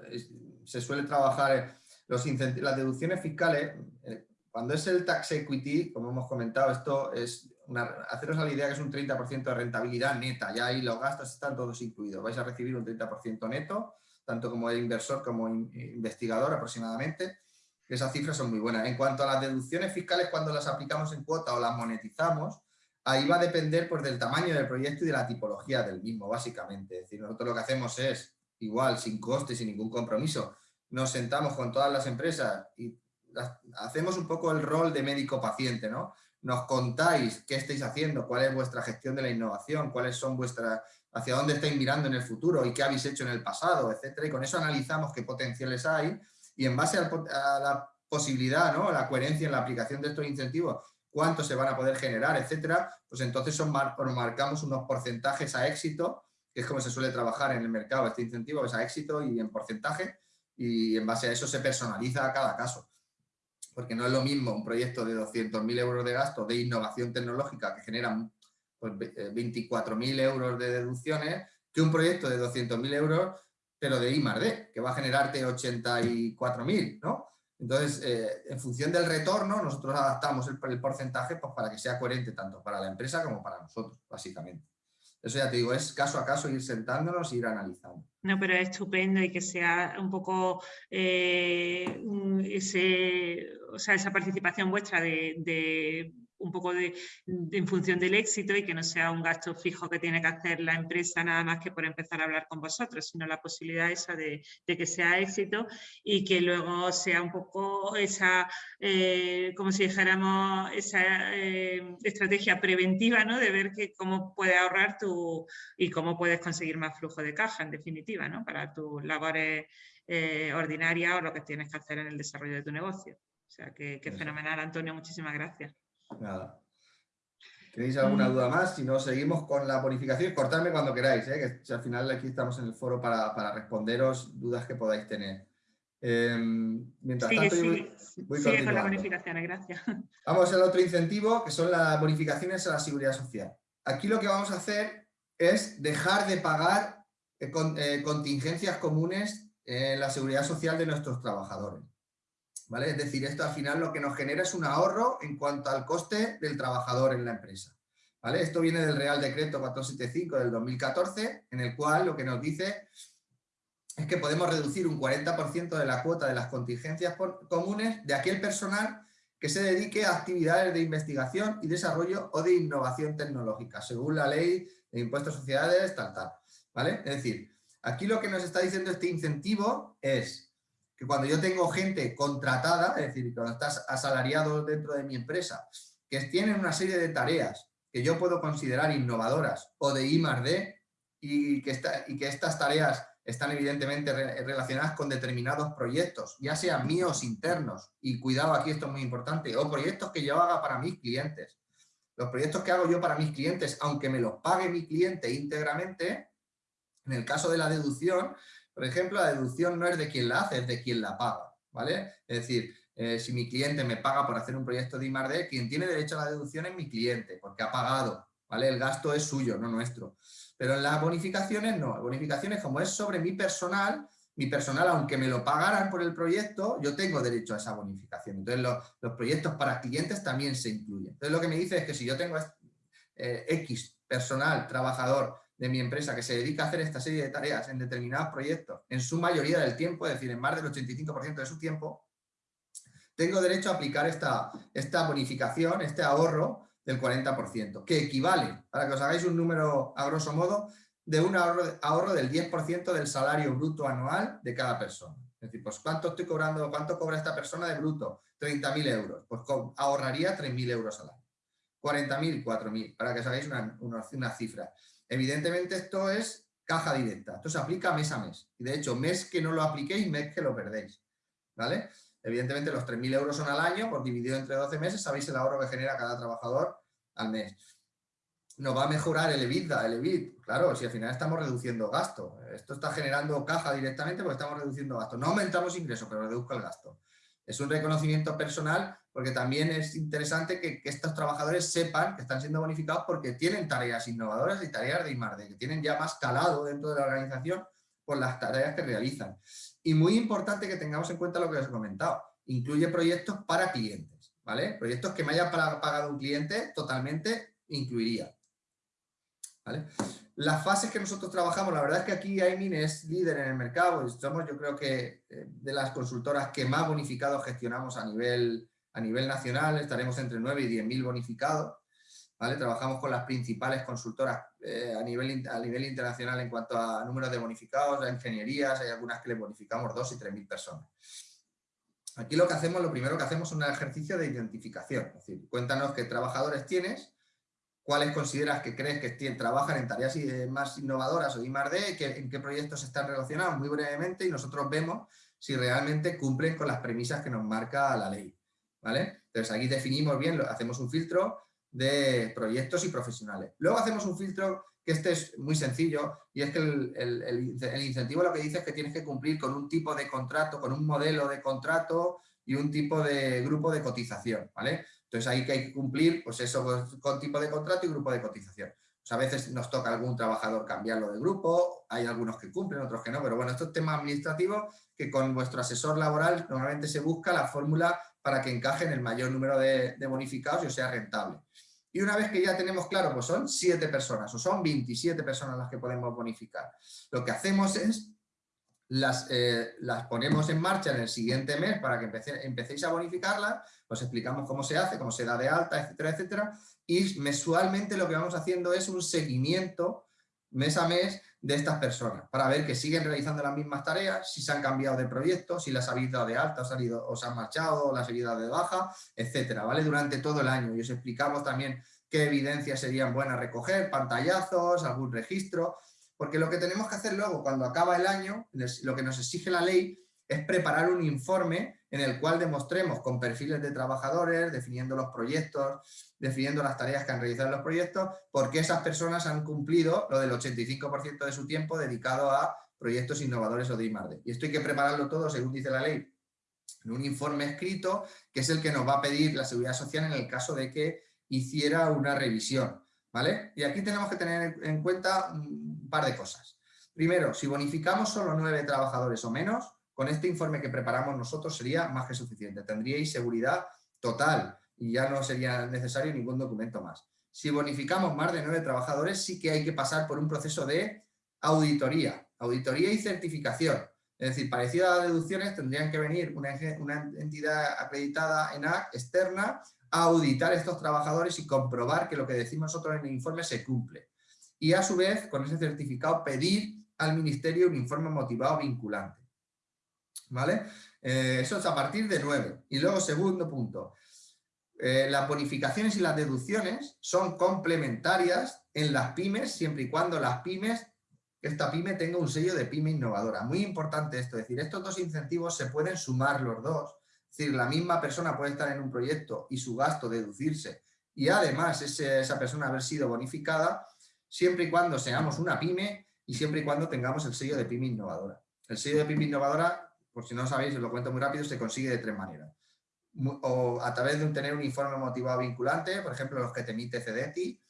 se suele trabajar los las deducciones fiscales, eh, cuando es el tax equity, como hemos comentado, esto es una, haceros la idea que es un 30% de rentabilidad neta, ya ahí los gastos están todos incluidos, vais a recibir un 30% neto, tanto como el inversor como investigador aproximadamente, esas cifras son muy buenas. En cuanto a las deducciones fiscales, cuando las aplicamos en cuota o las monetizamos, ahí va a depender pues, del tamaño del proyecto y de la tipología del mismo, básicamente. Es decir, nosotros lo que hacemos es, igual, sin coste, sin ningún compromiso, nos sentamos con todas las empresas y hacemos un poco el rol de médico-paciente, ¿no? Nos contáis qué estáis haciendo, cuál es vuestra gestión de la innovación, cuáles son vuestras, hacia dónde estáis mirando en el futuro y qué habéis hecho en el pasado, etcétera. Y con eso analizamos qué potenciales hay y en base a la posibilidad, ¿no? la coherencia en la aplicación de estos incentivos, cuánto se van a poder generar, etcétera, pues entonces son marcamos unos porcentajes a éxito, que es como se suele trabajar en el mercado este incentivo, es a éxito y en porcentaje, y en base a eso se personaliza a cada caso. Porque no es lo mismo un proyecto de 200.000 euros de gasto de innovación tecnológica que genera pues, 24.000 euros de deducciones que un proyecto de 200.000 euros pero de I más D, que va a generarte 84.000, ¿no? Entonces, eh, en función del retorno, nosotros adaptamos el, porcentaje pues, para que sea coherente tanto para la empresa como para nosotros, básicamente. Eso ya te digo, es caso a caso ir sentándonos e ir analizando. No, pero es estupendo y que sea un poco eh, o sea, esa participación vuestra de un poco de, en función del éxito y que no sea un gasto fijo que tiene que hacer la empresa nada más que por empezar a hablar con vosotros, sino la posibilidad esa de, que sea éxito y que luego sea un poco esa, eh, como si dijéramos, esa eh, estrategia preventiva, ¿no? De ver que cómo puedes ahorrar tu y cómo puedes conseguir más flujo de caja, en definitiva, ¿no? Para tus labores eh, ordinarias o lo que tienes que hacer en el desarrollo de tu negocio. O sea, que, que fenomenal, Antonio, muchísimas gracias. Nada. ¿Tenéis alguna mm. duda más? Si no, seguimos con la bonificación. Cortadme cuando queráis, ¿eh? que al final aquí estamos en el foro para, responderos dudas que podáis tener. Em, mientras tanto, voy, con la bonificación, gracias. Vamos al otro incentivo, que son las bonificaciones a la seguridad social. Aquí lo que vamos a hacer es dejar de pagar eh, eh, contingencias comunes en la seguridad social de nuestros trabajadores. Es decir, esto al final lo que nos genera es un ahorro en cuanto al coste del trabajador en la empresa. ¿vale? Esto viene del Real Decreto 475 del 2014, en el cual lo que nos dice es que podemos reducir un 40% de la cuota de las contingencias comunes de aquel personal que se dedique a actividades de investigación y desarrollo o de innovación tecnológica, según la ley de impuestos a sociedades, tal, tal. ¿Vale? Es decir, aquí lo que nos está diciendo este incentivo es que cuando yo tengo gente contratada, es decir, cuando estás asalariado dentro de mi empresa, que tienen una serie de tareas que yo puedo considerar innovadoras o de I más D y que, y que estas tareas están evidentemente relacionadas con determinados proyectos, ya sean míos internos, y cuidado aquí esto es muy importante, o proyectos que yo haga para mis clientes. Los proyectos que hago yo para mis clientes, aunque me los pague mi cliente íntegramente, en el caso de la deducción, por ejemplo, la deducción no es de quien la hace, es de quien la paga, ¿vale? Es decir, eh, si mi cliente me paga por hacer un proyecto de I+.D., quien tiene derecho a la deducción es mi cliente, porque ha pagado, ¿vale? El gasto es suyo, no nuestro. Pero en las bonificaciones no, bonificaciones como es sobre mi personal, mi personal, aunque me lo pagaran por el proyecto, yo tengo derecho a esa bonificación. Entonces, los, proyectos para clientes también se incluyen. Entonces, lo que me dice es que si yo tengo eh, X personal, trabajador, de mi empresa que se dedica a hacer esta serie de tareas en determinados proyectos, en su mayoría del tiempo, es decir, en más del 85% de su tiempo, tengo derecho a aplicar esta, esta bonificación, este ahorro del 40%, que equivale, para que os hagáis un número a grosso modo, de un ahorro, ahorro del 10% del salario bruto anual de cada persona. Es decir, pues ¿cuánto estoy cobrando, cuánto cobra esta persona de bruto? 30.000 euros. Pues ahorraría 3.000 euros al año. 40.000, 4.000, para que os hagáis una, una cifra. Evidentemente esto es caja directa, esto se aplica mes a mes. Y de hecho, mes que no lo apliquéis, mes que lo perdéis. ¿Vale? Evidentemente los 3.000 euros son al año, por dividido entre 12 meses, sabéis el ahorro que genera cada trabajador al mes. Nos va a mejorar el EBITDA, el EBIT. Claro, si al final estamos reduciendo gasto. Esto está generando caja directamente porque estamos reduciendo gasto. No aumentamos ingresos, pero reduzco el gasto. Es un reconocimiento personal porque también es interesante que, estos trabajadores sepan que están siendo bonificados porque tienen tareas innovadoras y tareas de I+.D., que tienen ya más calado dentro de la organización por las tareas que realizan. Y muy importante que tengamos en cuenta lo que os he comentado, incluye proyectos para clientes, ¿vale? Proyectos que me haya pagado un cliente totalmente incluiría. Las fases que nosotros trabajamos, la verdad es que aquí Aimin es líder en el mercado, somos yo creo que eh, de las consultoras que más bonificados gestionamos a nivel, a nivel nacional, estaremos entre 9 y 10 mil bonificados, ¿vale? Trabajamos con las principales consultoras eh, a, nivel, a nivel internacional en cuanto a números de bonificados, a ingenierías, hay algunas que le bonificamos 2 y 3 mil personas. Aquí lo que hacemos, lo primero que hacemos es un ejercicio de identificación, es decir, cuéntanos qué trabajadores tienes, cuáles consideras que crees que trabajan en tareas más innovadoras o I D, en qué proyectos están relacionados muy brevemente y nosotros vemos si realmente cumplen con las premisas que nos marca la ley. ¿Vale? Entonces aquí definimos bien, hacemos un filtro de proyectos y profesionales. Luego hacemos un filtro que este es muy sencillo y es que el, el, incentivo lo que dice es que tienes que cumplir con un tipo de contrato, con un modelo de contrato y un tipo de grupo de cotización, ¿vale? Entonces ahí que hay que cumplir, pues eso, pues, con tipo de contrato y grupo de cotización. Pues a veces nos toca a algún trabajador cambiarlo de grupo, hay algunos que cumplen, otros que no, pero bueno, esto es tema administrativo que con vuestro asesor laboral normalmente se busca la fórmula para que encaje en el mayor número de, bonificados y sea rentable. Y una vez que ya tenemos claro, pues son 7 personas o son 27 personas las que podemos bonificar. Lo que hacemos es las, eh, las ponemos en marcha en el siguiente mes para que empecéis a bonificarlas, os explicamos cómo se hace, cómo se da de alta, etcétera, etcétera, y mensualmente lo que vamos haciendo es un seguimiento mes a mes de estas personas, para ver que siguen realizando las mismas tareas, si se han cambiado de proyecto, si las habéis dado de alta, os, salido, os han marchado, las habéis dado de baja, etcétera, ¿vale? Durante todo el año y os explicamos también qué evidencias serían buenas recoger, pantallazos, algún registro, porque lo que tenemos que hacer luego, cuando acaba el año, lo que nos exige la ley es preparar un informe en el cual demostremos con perfiles de trabajadores, definiendo los proyectos, definiendo las tareas que han realizado los proyectos, porque esas personas han cumplido lo del 85% de su tiempo dedicado a proyectos innovadores o de I+.D. Y esto hay que prepararlo todo, según dice la ley, en un informe escrito, que es el que nos va a pedir la Seguridad Social en el caso de que hiciera una revisión. ¿vale? Y aquí tenemos que tener en cuenta un par de cosas. Primero, si bonificamos solo nueve trabajadores o menos, con este informe que preparamos nosotros sería más que suficiente. Tendríais seguridad total y ya no sería necesario ningún documento más. Si bonificamos más de nueve trabajadores, sí que hay que pasar por un proceso de auditoría, auditoría y certificación. Es decir, parecido a las deducciones, tendrían que venir una, entidad acreditada en ENAC externa auditar a estos trabajadores y comprobar que lo que decimos nosotros en el informe se cumple. Y a su vez, con ese certificado, pedir al Ministerio un informe motivado vinculante. Eh, eso es a partir de 9. Y luego, segundo punto, eh, las bonificaciones y las deducciones son complementarias en las pymes, siempre y cuando las pymes, esta pyme tenga un sello de pyme innovadora. Muy importante esto, es decir, estos dos incentivos se pueden sumar los dos es decir, la misma persona puede estar en un proyecto y su gasto deducirse y además esa persona haber sido bonificada siempre y cuando seamos una pyme y siempre y cuando tengamos el sello de pyme innovadora. El sello de pyme innovadora, por si no sabéis, os lo cuento muy rápido, se consigue de tres maneras. O a través de tener un informe motivado vinculante, por ejemplo, los que te emite CEDETI,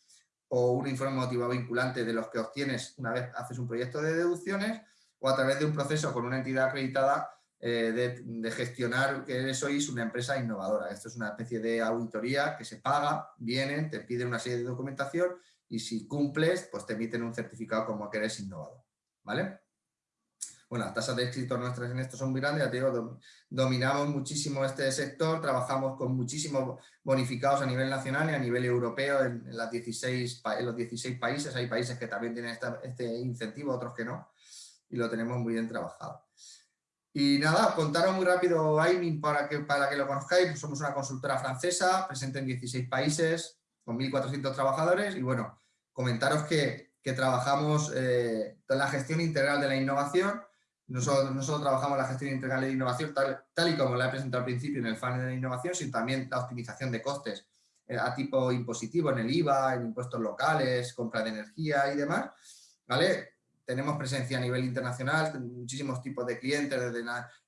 o un informe motivado vinculante de los que obtienes una vez haces un proyecto de deducciones, o a través de un proceso con una entidad acreditada eh, de, gestionar que sois una empresa innovadora. Esto es una especie de auditoría que se paga, vienen, te piden una serie de documentación y si cumples, pues te emiten un certificado como que eres innovador. ¿Vale? Bueno, las tasas de éxito nuestras en esto son muy grandes, ya te digo, dominamos muchísimo este sector, trabajamos con muchísimos bonificados a nivel nacional y a nivel europeo en, las 16, en los 16 países, hay países que también tienen este incentivo, otros que no, y lo tenemos muy bien trabajado. Y nada, contaros muy rápido Aimin para que, para que lo conozcáis. Somos una consultora francesa, presente en 16 países, con 1.400 trabajadores. Y bueno, comentaros que, que trabajamos eh, la gestión integral de la innovación. Nosotros, nosotros trabajamos la gestión integral de innovación tal, y como la he presentado al principio en el funnel de la innovación, sino también la optimización de costes eh, a tipo impositivo en el IVA, en impuestos locales, compra de energía y demás. ¿Vale? tenemos presencia a nivel internacional, muchísimos tipos de clientes, desde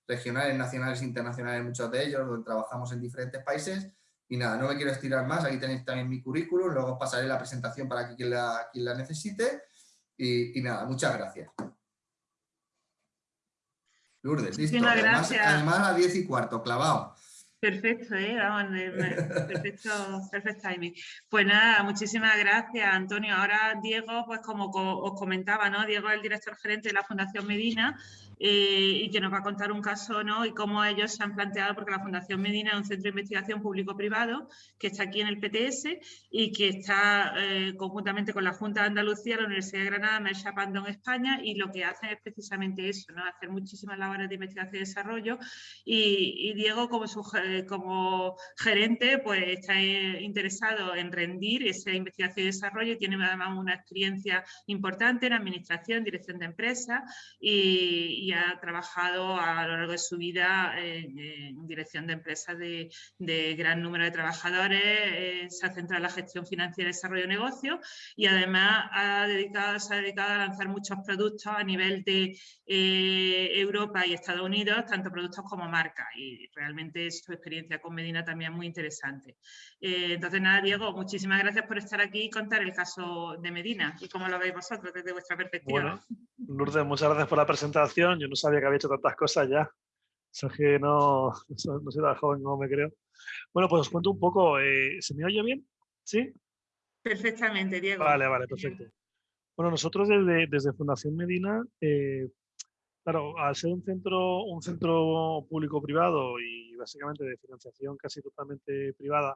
regionales, nacionales, internacionales, muchos de ellos, donde trabajamos en diferentes países. Y nada, no me quiero estirar más, aquí tenéis también mi currículum, luego pasaré la presentación para la, quien la necesite. Y nada, muchas gracias. Lourdes, listo. Además, además, a 10 y cuarto, clavado. Perfecto, ¿eh? perfecto, perfecto timing. Pues nada, muchísimas gracias, Antonio. Ahora Diego, pues como os comentaba, ¿no? Diego es el director gerente de la Fundación Medina eh, y que nos va a contar un caso ¿no? y cómo ellos se han planteado, porque la Fundación Medina es un centro de investigación público-privado que está aquí en el PTS y que está eh, conjuntamente con la Junta de Andalucía, la Universidad de Granada, Mercha en España y lo que hacen es precisamente eso, ¿no? hacer muchísimas labores de investigación y desarrollo y, Diego como, como gerente pues está eh, interesado en rendir esa investigación y desarrollo y tiene además una experiencia importante en administración, dirección de empresas y ha trabajado a lo largo de su vida en, dirección de empresas de, gran número de trabajadores, eh, se ha centrado en la gestión financiera y desarrollo de negocios y además ha dedicado, se ha dedicado a lanzar muchos productos a nivel de eh, Europa y Estados Unidos, tanto productos como marcas y realmente su experiencia con Medina también es muy interesante. Eh, entonces nada, Diego, muchísimas gracias por estar aquí y contar el caso de Medina y cómo lo veis vosotros desde vuestra perspectiva. Lourdes, muchas gracias por la presentación. Yo no sabía que había hecho tantas cosas ya. O que no, no soy tan joven como me creo. Bueno, pues os cuento un poco. Eh, ¿Se me oye bien? ¿Sí? Perfectamente, Diego. Vale, vale, perfecto. Bueno, nosotros desde, desde Fundación Medina, eh, claro, al ser un centro, un centro público-privado y básicamente de financiación casi totalmente privada,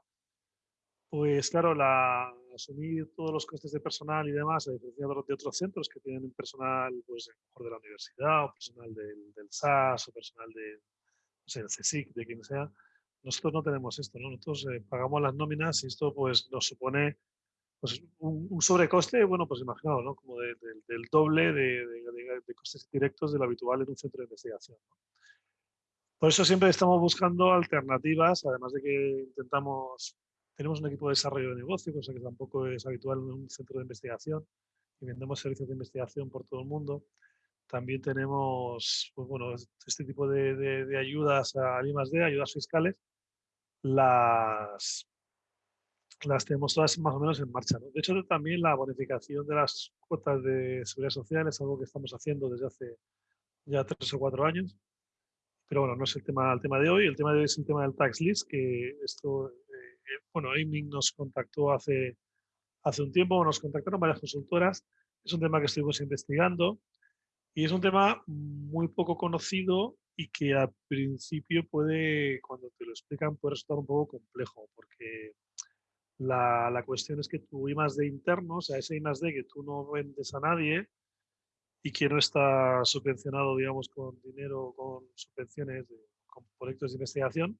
pues claro, la, asumir todos los costes de personal y demás, a diferencia de otros centros que tienen personal pues, mejor de la universidad, o personal del, del SAS, o personal de, no sé, del CSIC, de quien sea, nosotros no tenemos esto, ¿no? Nosotros eh, pagamos las nóminas y esto pues nos supone pues, un, sobrecoste, bueno, pues imaginaos, ¿no? Como del doble de, de, costes directos de lo habitual en un centro de investigación. Por eso siempre estamos buscando alternativas, además de que intentamos tenemos un equipo de desarrollo de negocio, cosa que tampoco es habitual en un centro de investigación, y vendemos servicios de investigación por todo el mundo. También tenemos pues bueno, este tipo de, ayudas a I+.D., ayudas fiscales, las, las tenemos todas más o menos en marcha. De hecho, también la bonificación de las cuotas de seguridad social es algo que estamos haciendo desde hace ya tres o cuatro años. Pero bueno, no es el tema, el tema de hoy. El tema de hoy es el tema del tax list, que esto bueno, Aiming nos contactó hace, hace un tiempo, nos contactaron varias consultoras. Es un tema que estuvimos investigando y es un tema muy poco conocido y que al principio puede, cuando te lo explican, puede resultar un poco complejo, porque la, la cuestión es que tu I más D interno, o sea, ese I más que tú no vendes a nadie y que no está subvencionado, digamos, con dinero, con subvenciones, con proyectos de investigación,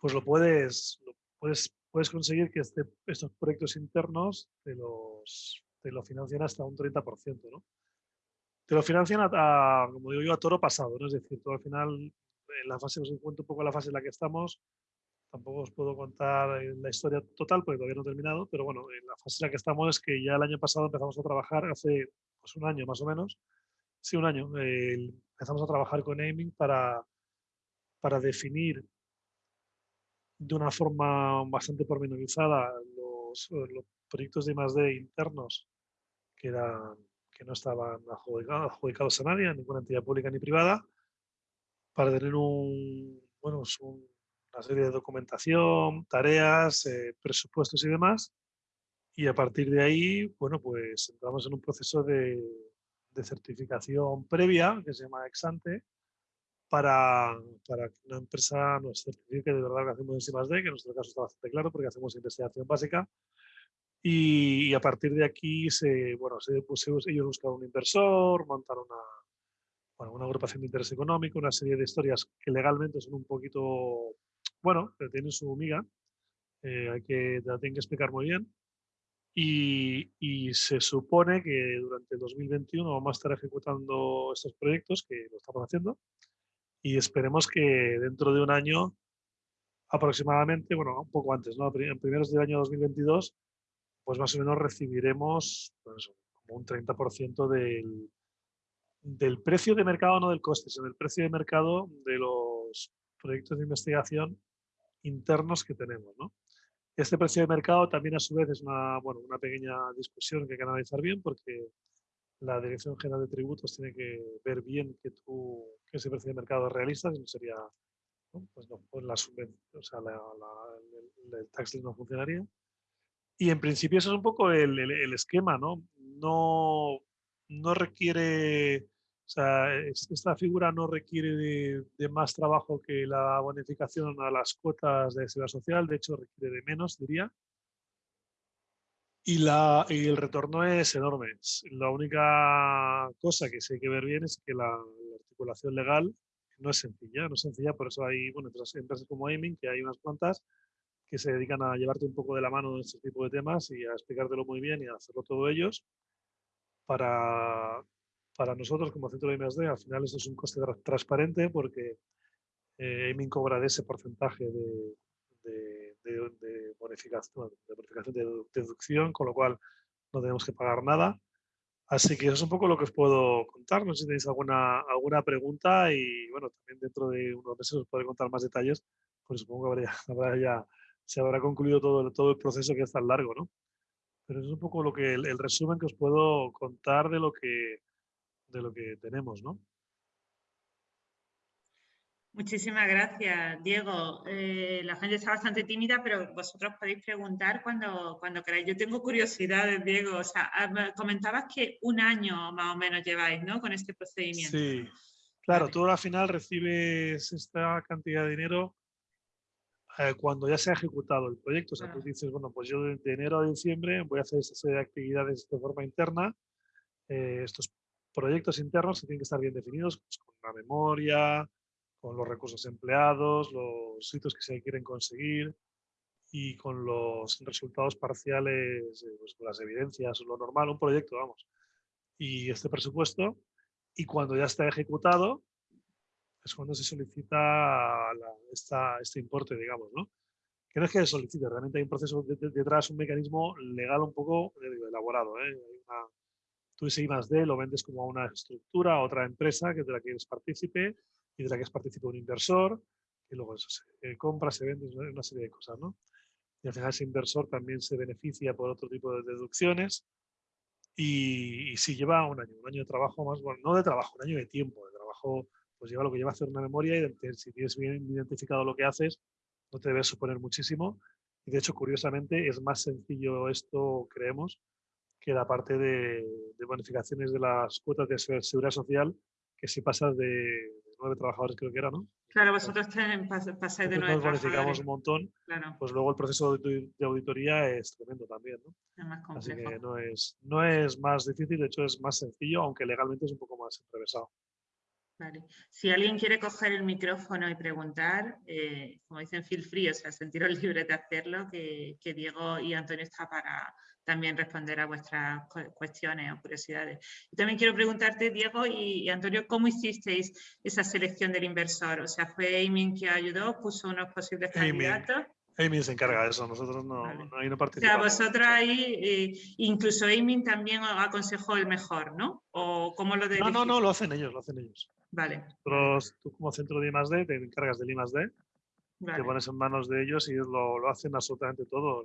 pues lo puedes, puedes, puedes conseguir que este, estos proyectos internos te, los, te lo financien hasta un 30%, ¿no? Te lo financian, a, como digo yo, a toro pasado, ¿no? Es decir, tú al final, en la fase, os cuento un poco la fase en la que estamos, tampoco os puedo contar la historia total porque todavía no he terminado, pero bueno, en la fase en la que estamos es que ya el año pasado empezamos a trabajar, hace pues, un año más o menos, sí, un año, empezamos a trabajar con Aiming para, para definir de una forma bastante pormenorizada los, eh, los proyectos de I+.D. internos que, no estaban adjudicados, a nadie, a ninguna entidad pública ni privada, para tener un, bueno, una serie de documentación, tareas, eh, presupuestos y demás. Y a partir de ahí, bueno, pues entramos en un proceso de, de certificación previa, que se llama Exante, para, para, que una empresa nos certifique de verdad que hacemos en D, que en nuestro caso está bastante claro porque hacemos investigación básica. Y, a partir de aquí, se, bueno, se, pues, ellos buscaron un inversor, montaron una, bueno, una agrupación de interés económico, una serie de historias que legalmente son un poquito, bueno, que tienen su miga, eh, hay que, la tienen que explicar muy bien. Y, y, se supone que durante el 2021 vamos a estar ejecutando estos proyectos, que lo estamos haciendo, y esperemos que dentro de un año aproximadamente, bueno, un poco antes, ¿no? En primeros del año 2022, pues más o menos recibiremos pues, como un 30% del, del precio de mercado, no del coste, sino del precio de mercado de los proyectos de investigación internos que tenemos, ¿no? Este precio de mercado también a su vez es una, bueno, una pequeña discusión que hay que analizar bien porque la Dirección General de Tributos tiene que ver bien que, tú, que ese precio de mercado es realista, si no sería, pues no, pues la o sea, el, tax no funcionaría. Y en principio eso es un poco el, el esquema, ¿no? No, no requiere o sea, esta figura no requiere de, más trabajo que la bonificación a las cuotas de seguridad social, de hecho requiere de menos, diría. Y, la, y el retorno es enorme. La única cosa que sí hay que ver bien es que la, articulación legal no es sencilla, no es sencilla, por eso hay bueno, empresas como Aiming, que hay unas cuantas que se dedican a llevarte un poco de la mano en este tipo de temas y a explicártelo muy bien y a hacerlo todo ellos para para nosotros como centro de I+.D. al final eso es un coste transparente porque eh, cobra de ese porcentaje de, de, bonificación, de bonificación de deducción, con lo cual no tenemos que pagar nada. Así que eso es un poco lo que os puedo contar. No sé si tenéis alguna, alguna pregunta y bueno, también dentro de unos meses os podré contar más detalles, pues supongo que habrá, ya se habrá concluido todo, todo el proceso que es tan largo, ¿no? Pero eso es un poco lo que el resumen que os puedo contar de lo que, de lo que tenemos, ¿no? Muchísimas gracias, Diego. Eh, la gente está bastante tímida, pero vosotros podéis preguntar cuando, cuando queráis. Yo tengo curiosidades, Diego. O sea, ah, comentabas que un año más o menos lleváis, ¿no? Con este procedimiento. Sí, claro, tú al final recibes esta cantidad de dinero eh, cuando ya se ha ejecutado el proyecto. O sea, tú dices, bueno, pues yo de, enero a diciembre voy a hacer esta serie de actividades de forma interna. Eh, estos proyectos internos que tienen que estar bien definidos, pues, con la memoria, con los recursos empleados, los hitos que se quieren conseguir y con los resultados parciales, pues, con las evidencias, lo normal, un proyecto, vamos. Y este presupuesto, y cuando ya está ejecutado, es cuando se solicita este importe, digamos, ¿no? Que no es que se solicite, realmente hay un proceso detrás, un mecanismo legal un poco eh, elaborado. ¿eh? Hay una, tú ese I más D lo vendes como a una estructura, a otra empresa que de la que eres partícipe y de la que es partícipe un inversor, y luego eso se compra, se vende, una serie de cosas, ¿no? Y al final ese inversor también se beneficia por otro tipo de deducciones y, si lleva un año, un año de trabajo más, bueno, no de trabajo, un año de tiempo, de trabajo, pues lleva lo que lleva a hacer una memoria y si tienes bien identificado lo que haces, no te debes suponer muchísimo. Y de hecho, curiosamente, es más sencillo esto, creemos, que la parte de, bonificaciones de las cuotas de seguridad social, que si pasas de nueve trabajadores creo que era, ¿no? Claro, vosotros pasáis de nueve nos bonificamos un montón, pues luego el proceso de, auditoría es tremendo también, ¿no? Es más Así que no es, no es más difícil, de hecho es más sencillo, aunque legalmente es un poco más atravesado. Vale. Si alguien quiere coger el micrófono y preguntar, eh, como dicen, feel free, o sea, sentiros libres de hacerlo, que, que Diego y Antonio está para, también responder a vuestras cuestiones o curiosidades. Y también quiero preguntarte, Diego y, Antonio, ¿cómo hicisteis esa selección del inversor? O sea, ¿fue Aimin que ayudó, puso unos posibles candidatos? Aimin se encarga de eso, nosotros no, no, participamos. O sea, vosotros ahí, eh, incluso Aimin también aconsejó el mejor, ¿no? ¿O cómo lo No, no, no, lo hacen ellos, lo hacen ellos. Vale. Nosotros, tú como centro de I+.D. te encargas del I+.D., te pones en manos de ellos y ellos lo, lo hacen absolutamente todo.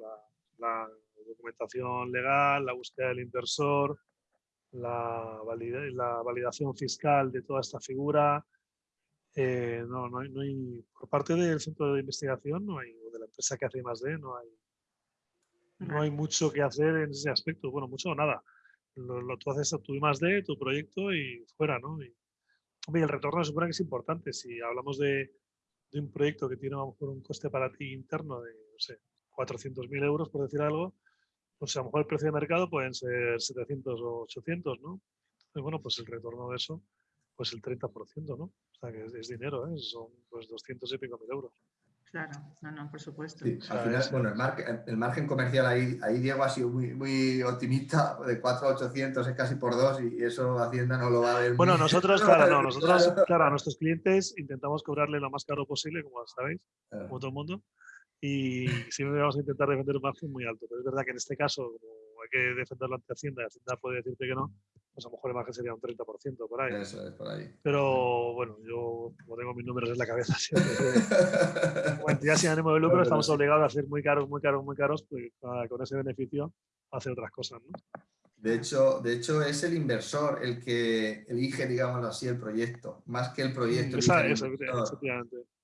la, documentación legal, la búsqueda del inversor, la, la validación fiscal de toda esta figura. Eh, no, no, hay, por parte del centro de investigación no hay, o de la empresa que hace más de, no hay, no hay mucho que hacer en ese aspecto. Bueno, mucho o nada. Lo, tú haces tu más de tu proyecto y fuera, ¿no? Y, el retorno se supone que es importante. Si hablamos de, de un proyecto que tiene a lo mejor un coste para ti interno de, no sé, 400.000 euros, por decir algo, pues a lo mejor el precio de mercado pueden ser 700 o 800, ¿no? Entonces, bueno, pues el retorno de eso, pues el 30%, ¿no? O sea, que es, dinero, ¿eh? Son pues 200 y pico mil euros. Claro, no, no, por supuesto. al final, bueno, el, margen, comercial ahí, ahí Diego ha sido muy, muy optimista, de 4 a 800 es casi por dos y eso Hacienda no lo va a ver. Bueno, nosotros, claro, no, nosotros, claro, a nuestros clientes intentamos cobrarle lo más caro posible, como sabéis, como todo el mundo y siempre vamos a intentar defender un margen muy alto. Pero es verdad que en este caso, como hay que defenderlo ante Hacienda y Hacienda puede decirte que no, pues a lo mejor el margen sería un 30% por ahí. Eso es, por ahí. Pero bueno, yo como tengo mis números en la cabeza, como entidad sin ánimo de lucro estamos obligados a ser muy caros, muy caros, muy caros, pues con ese beneficio hacer otras cosas, ¿no? De hecho, de hecho, es el inversor el que elige, digámoslo así, el proyecto, más que el proyecto. el,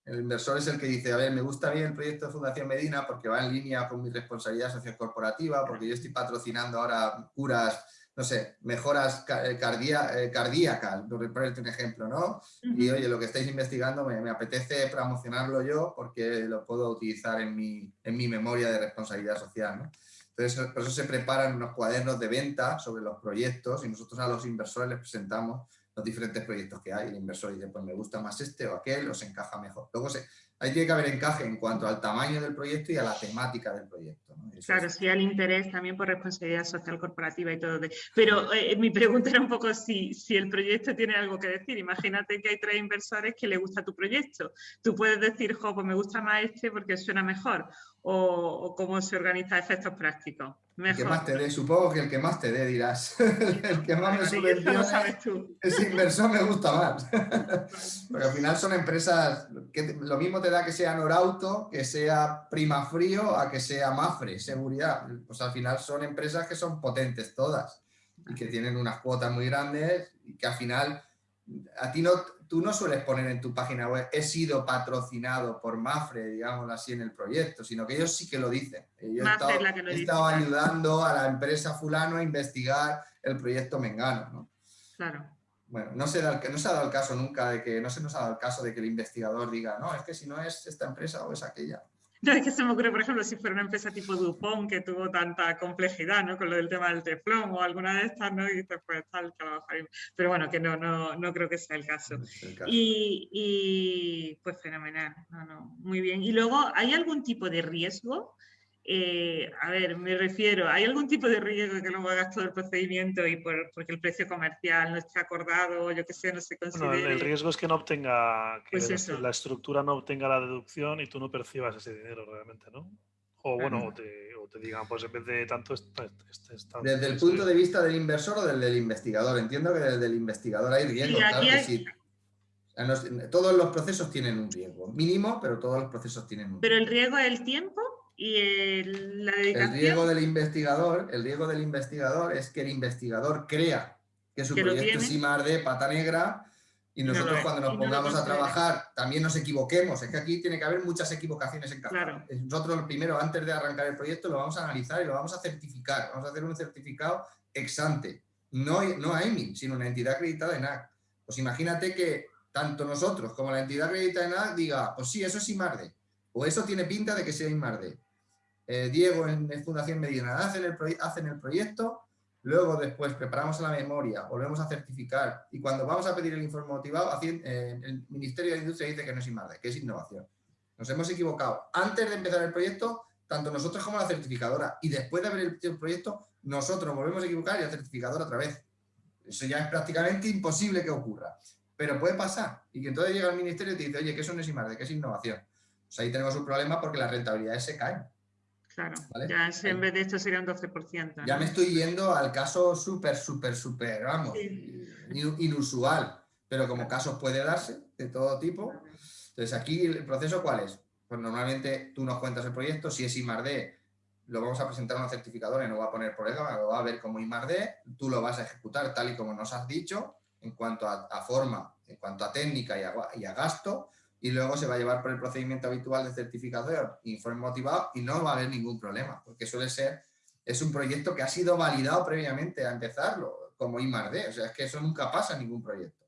inversor. es el que dice, a ver, me gusta bien el proyecto de Fundación Medina porque va en línea con mi responsabilidad sociocorporativa, porque yo estoy patrocinando ahora curas no sé, mejoras eh, eh, cardíacas, por ponerte un ejemplo, ¿no? Y oye, lo que estáis investigando me, apetece promocionarlo yo porque lo puedo utilizar en mi, en mi memoria de responsabilidad social, ¿no? Entonces, por eso se preparan unos cuadernos de venta sobre los proyectos y nosotros a los inversores les presentamos los diferentes proyectos que hay. El inversor dice, pues me gusta más este o aquel, os encaja mejor. Luego se, ahí tiene que haber encaje en cuanto al tamaño del proyecto y a la temática del proyecto. Claro, sí, al interés también por responsabilidad social corporativa y todo. Pero eh, mi pregunta era un poco si, si el proyecto tiene algo que decir. Imagínate que hay tres inversores que le gusta tu proyecto. Tú puedes decir, jo, pues me gusta más este porque suena mejor. O, cómo se organiza efectos prácticos. El que más te dé, supongo que el que más te dé dirás. el que más me subvenciona, ese inversor me gusta más. Porque al final son empresas que lo mismo te da que sea Norauto, que sea Prima Frío, a que sea Mafre, seguridad. Pues al final son empresas que son potentes todas y que tienen unas cuotas muy grandes y que al final a ti no, tú no sueles poner en tu página web he sido patrocinado por Mafre, digámoslo así, en el proyecto, sino que ellos sí que lo dicen. Yo he estado, ayudando a la empresa fulano a investigar el proyecto Mengano. ¿no? Claro. Bueno, no se, da, no se ha dado el caso nunca de que, no se nos ha dado el caso de que el investigador diga, no, es que si no es esta empresa o es aquella. No, es que se me ocurre, por ejemplo, si fuera una empresa tipo Dupont que tuvo tanta complejidad, ¿no? Con lo del tema del teflón o alguna de estas, ¿no? Y después tal, Pero bueno, que no, no, no creo que sea el caso. Y, y, pues fenomenal, no, no, muy bien. Y luego, ¿hay algún tipo de riesgo eh, a ver, me refiero, ¿hay algún tipo de riesgo que luego hagas todo el procedimiento y por, porque el precio comercial no esté acordado, yo que sé, no se considere? el riesgo es que no obtenga, que pues la, estructura no obtenga la deducción y tú no percibas ese dinero realmente, ¿no? O bueno, o, te, o, te, digan, pues en vez de tanto... desde el punto de vista del inversor o del, investigador, entiendo que desde el investigador hay riesgo, claro que sí. todos los procesos tienen un riesgo, mínimo, pero todos los procesos tienen un riesgo. ¿Pero el riesgo es el tiempo? Y la dedicación... El riesgo del investigador, el riesgo del investigador es que el investigador crea que su proyecto es IMAR de pata negra y nosotros cuando nos pongamos a trabajar también nos equivoquemos. Es que aquí tiene que haber muchas equivocaciones en cada Nosotros primero, antes de arrancar el proyecto, lo vamos a analizar y lo vamos a certificar. Vamos a hacer un certificado ex ante. No, no a EMI, sino una entidad acreditada en NAC. Pues imagínate que tanto nosotros como la entidad acreditada en NAC diga, pues sí, eso es IMARDE, o eso tiene pinta de que sea IMARDE. Eh, Diego en, Fundación Medina hacen el, hacen el proyecto, luego después preparamos la memoria, volvemos a certificar y cuando vamos a pedir el informe motivado, eh, el Ministerio de Industria dice que no es IMARDE, que es innovación. Nos hemos equivocado. Antes de empezar el proyecto, tanto nosotros como la certificadora, y después de haber el proyecto, nosotros volvemos a equivocar y la certificadora otra vez. Eso ya es prácticamente imposible que ocurra. Pero puede pasar. Y que entonces llega el ministerio y te dice, oye, que eso no es IMARDE, que es innovación. Pues ahí tenemos un problema porque las rentabilidades se caen. Claro, ya en vez de esto sería un 12%. Ya me estoy yendo al caso súper, súper, súper, vamos, inusual, pero como casos puede darse de todo tipo. Entonces aquí el proceso ¿cuál es? Pues normalmente tú nos cuentas el proyecto, si es IMARD, lo vamos a presentar a un certificador y no va a poner problema, lo va a ver como IMARD, tú lo vas a ejecutar tal y como nos has dicho, en cuanto a, forma, en cuanto a técnica y a gasto, y luego se va a llevar por el procedimiento habitual de certificación, informe motivado y no va a haber ningún problema, porque suele ser, es un proyecto que ha sido validado previamente a empezarlo, como IMARD, o sea, es que eso nunca pasa en ningún proyecto.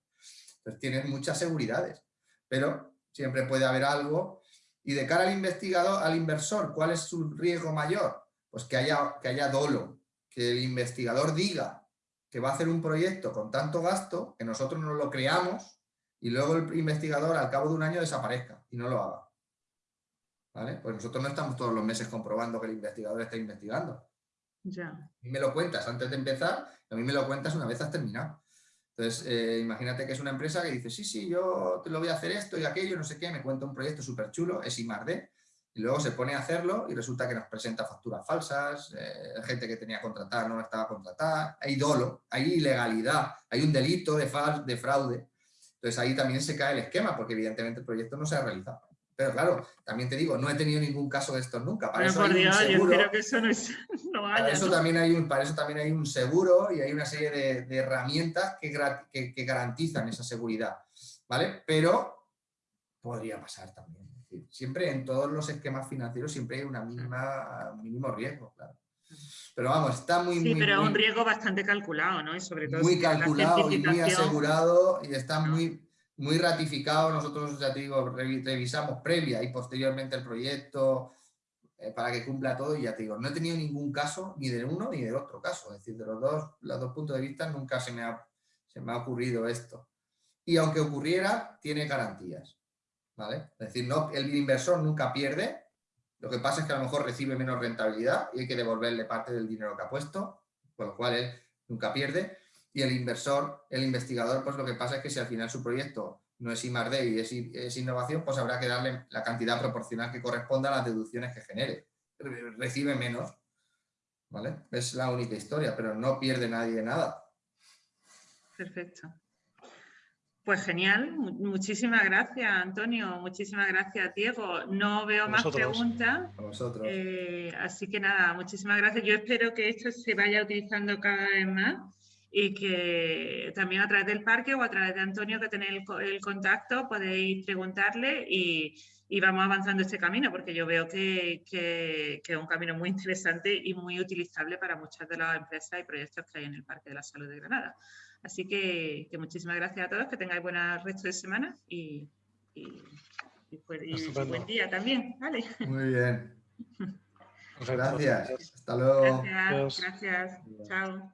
Entonces tienes muchas seguridades, pero siempre puede haber algo. Y de cara al investigador, al inversor, ¿cuál es su riesgo mayor? Pues que haya, que haya dolo, que el investigador diga que va a hacer un proyecto con tanto gasto, que nosotros no lo creamos, y luego el investigador al cabo de un año desaparezca y no lo haga. ¿Vale? Pues nosotros no estamos todos los meses comprobando que el investigador está investigando. Ya. A mí me lo cuentas antes de empezar, a mí me lo cuentas una vez has terminado. Entonces, eh, imagínate que es una empresa que dice, sí, sí, yo te lo voy a hacer esto y aquello, no sé qué, me cuenta un proyecto súper chulo, es IMARD, y luego se pone a hacerlo y resulta que nos presenta facturas falsas, eh, gente que tenía contratada no estaba contratada, hay dolo, hay ilegalidad, hay un delito de, de fraude, entonces ahí también se cae el esquema, porque evidentemente el proyecto no se ha realizado. Pero claro, también te digo, no he tenido ningún caso de estos nunca. Para eso por hay un Dios, yo seguro, espero que eso no, es, no haya, para, eso ¿no? también hay un, para eso también hay un seguro y hay una serie de, de herramientas que, gra- que- que garantizan esa seguridad. ¿Vale? Pero podría pasar también. Siempre en todos los esquemas financieros siempre hay una mínima, un mínimo riesgo, claro. Pero vamos, está muy, Sí, muy, pero es muy- un riesgo bastante calculado, ¿no? Y sobre todo muy calculado y muy asegurado y está No. muy, muy ratificado. Nosotros, ya te digo, revi- revisamos previa y posteriormente el proyecto eh, para que cumpla todo y ya te digo, no he tenido ningún caso ni del uno ni del otro caso. Es decir, de los dos, los dos puntos de vista nunca se me ha, se me ha ocurrido esto. Y aunque ocurriera, tiene garantías. ¿vale? Es decir, no, el inversor nunca pierde, lo que pasa es que a lo mejor recibe menos rentabilidad y hay que devolverle parte del dinero que ha puesto, con lo cual él nunca pierde. Y el inversor, el investigador, pues lo que pasa es que si al final su proyecto no es I y es, es innovación, pues habrá que darle la cantidad proporcional que corresponda a las deducciones que genere. Re- Recibe menos, ¿vale? Es la única historia, pero no pierde nadie nada. Perfecto. Pues genial, mu- muchísimas gracias Antonio, muchísimas gracias Diego. No veo más preguntas, eh, así que nada, muchísimas gracias. Yo espero que esto se vaya utilizando cada vez más y que también a través del parque o a través de Antonio que tenéis el, el contacto podéis preguntarle y, y vamos avanzando este camino porque yo veo que, que- que es un camino muy interesante y muy utilizable para muchas de las empresas y proyectos que hay en el Parque de la Salud de Granada. Así que, que muchísimas gracias a todos, que tengáis buen resto de semana y, y- y pues- y buen día también. Vale. Muy bien. Gracias. Hasta luego. Gracias, gracias. Chao.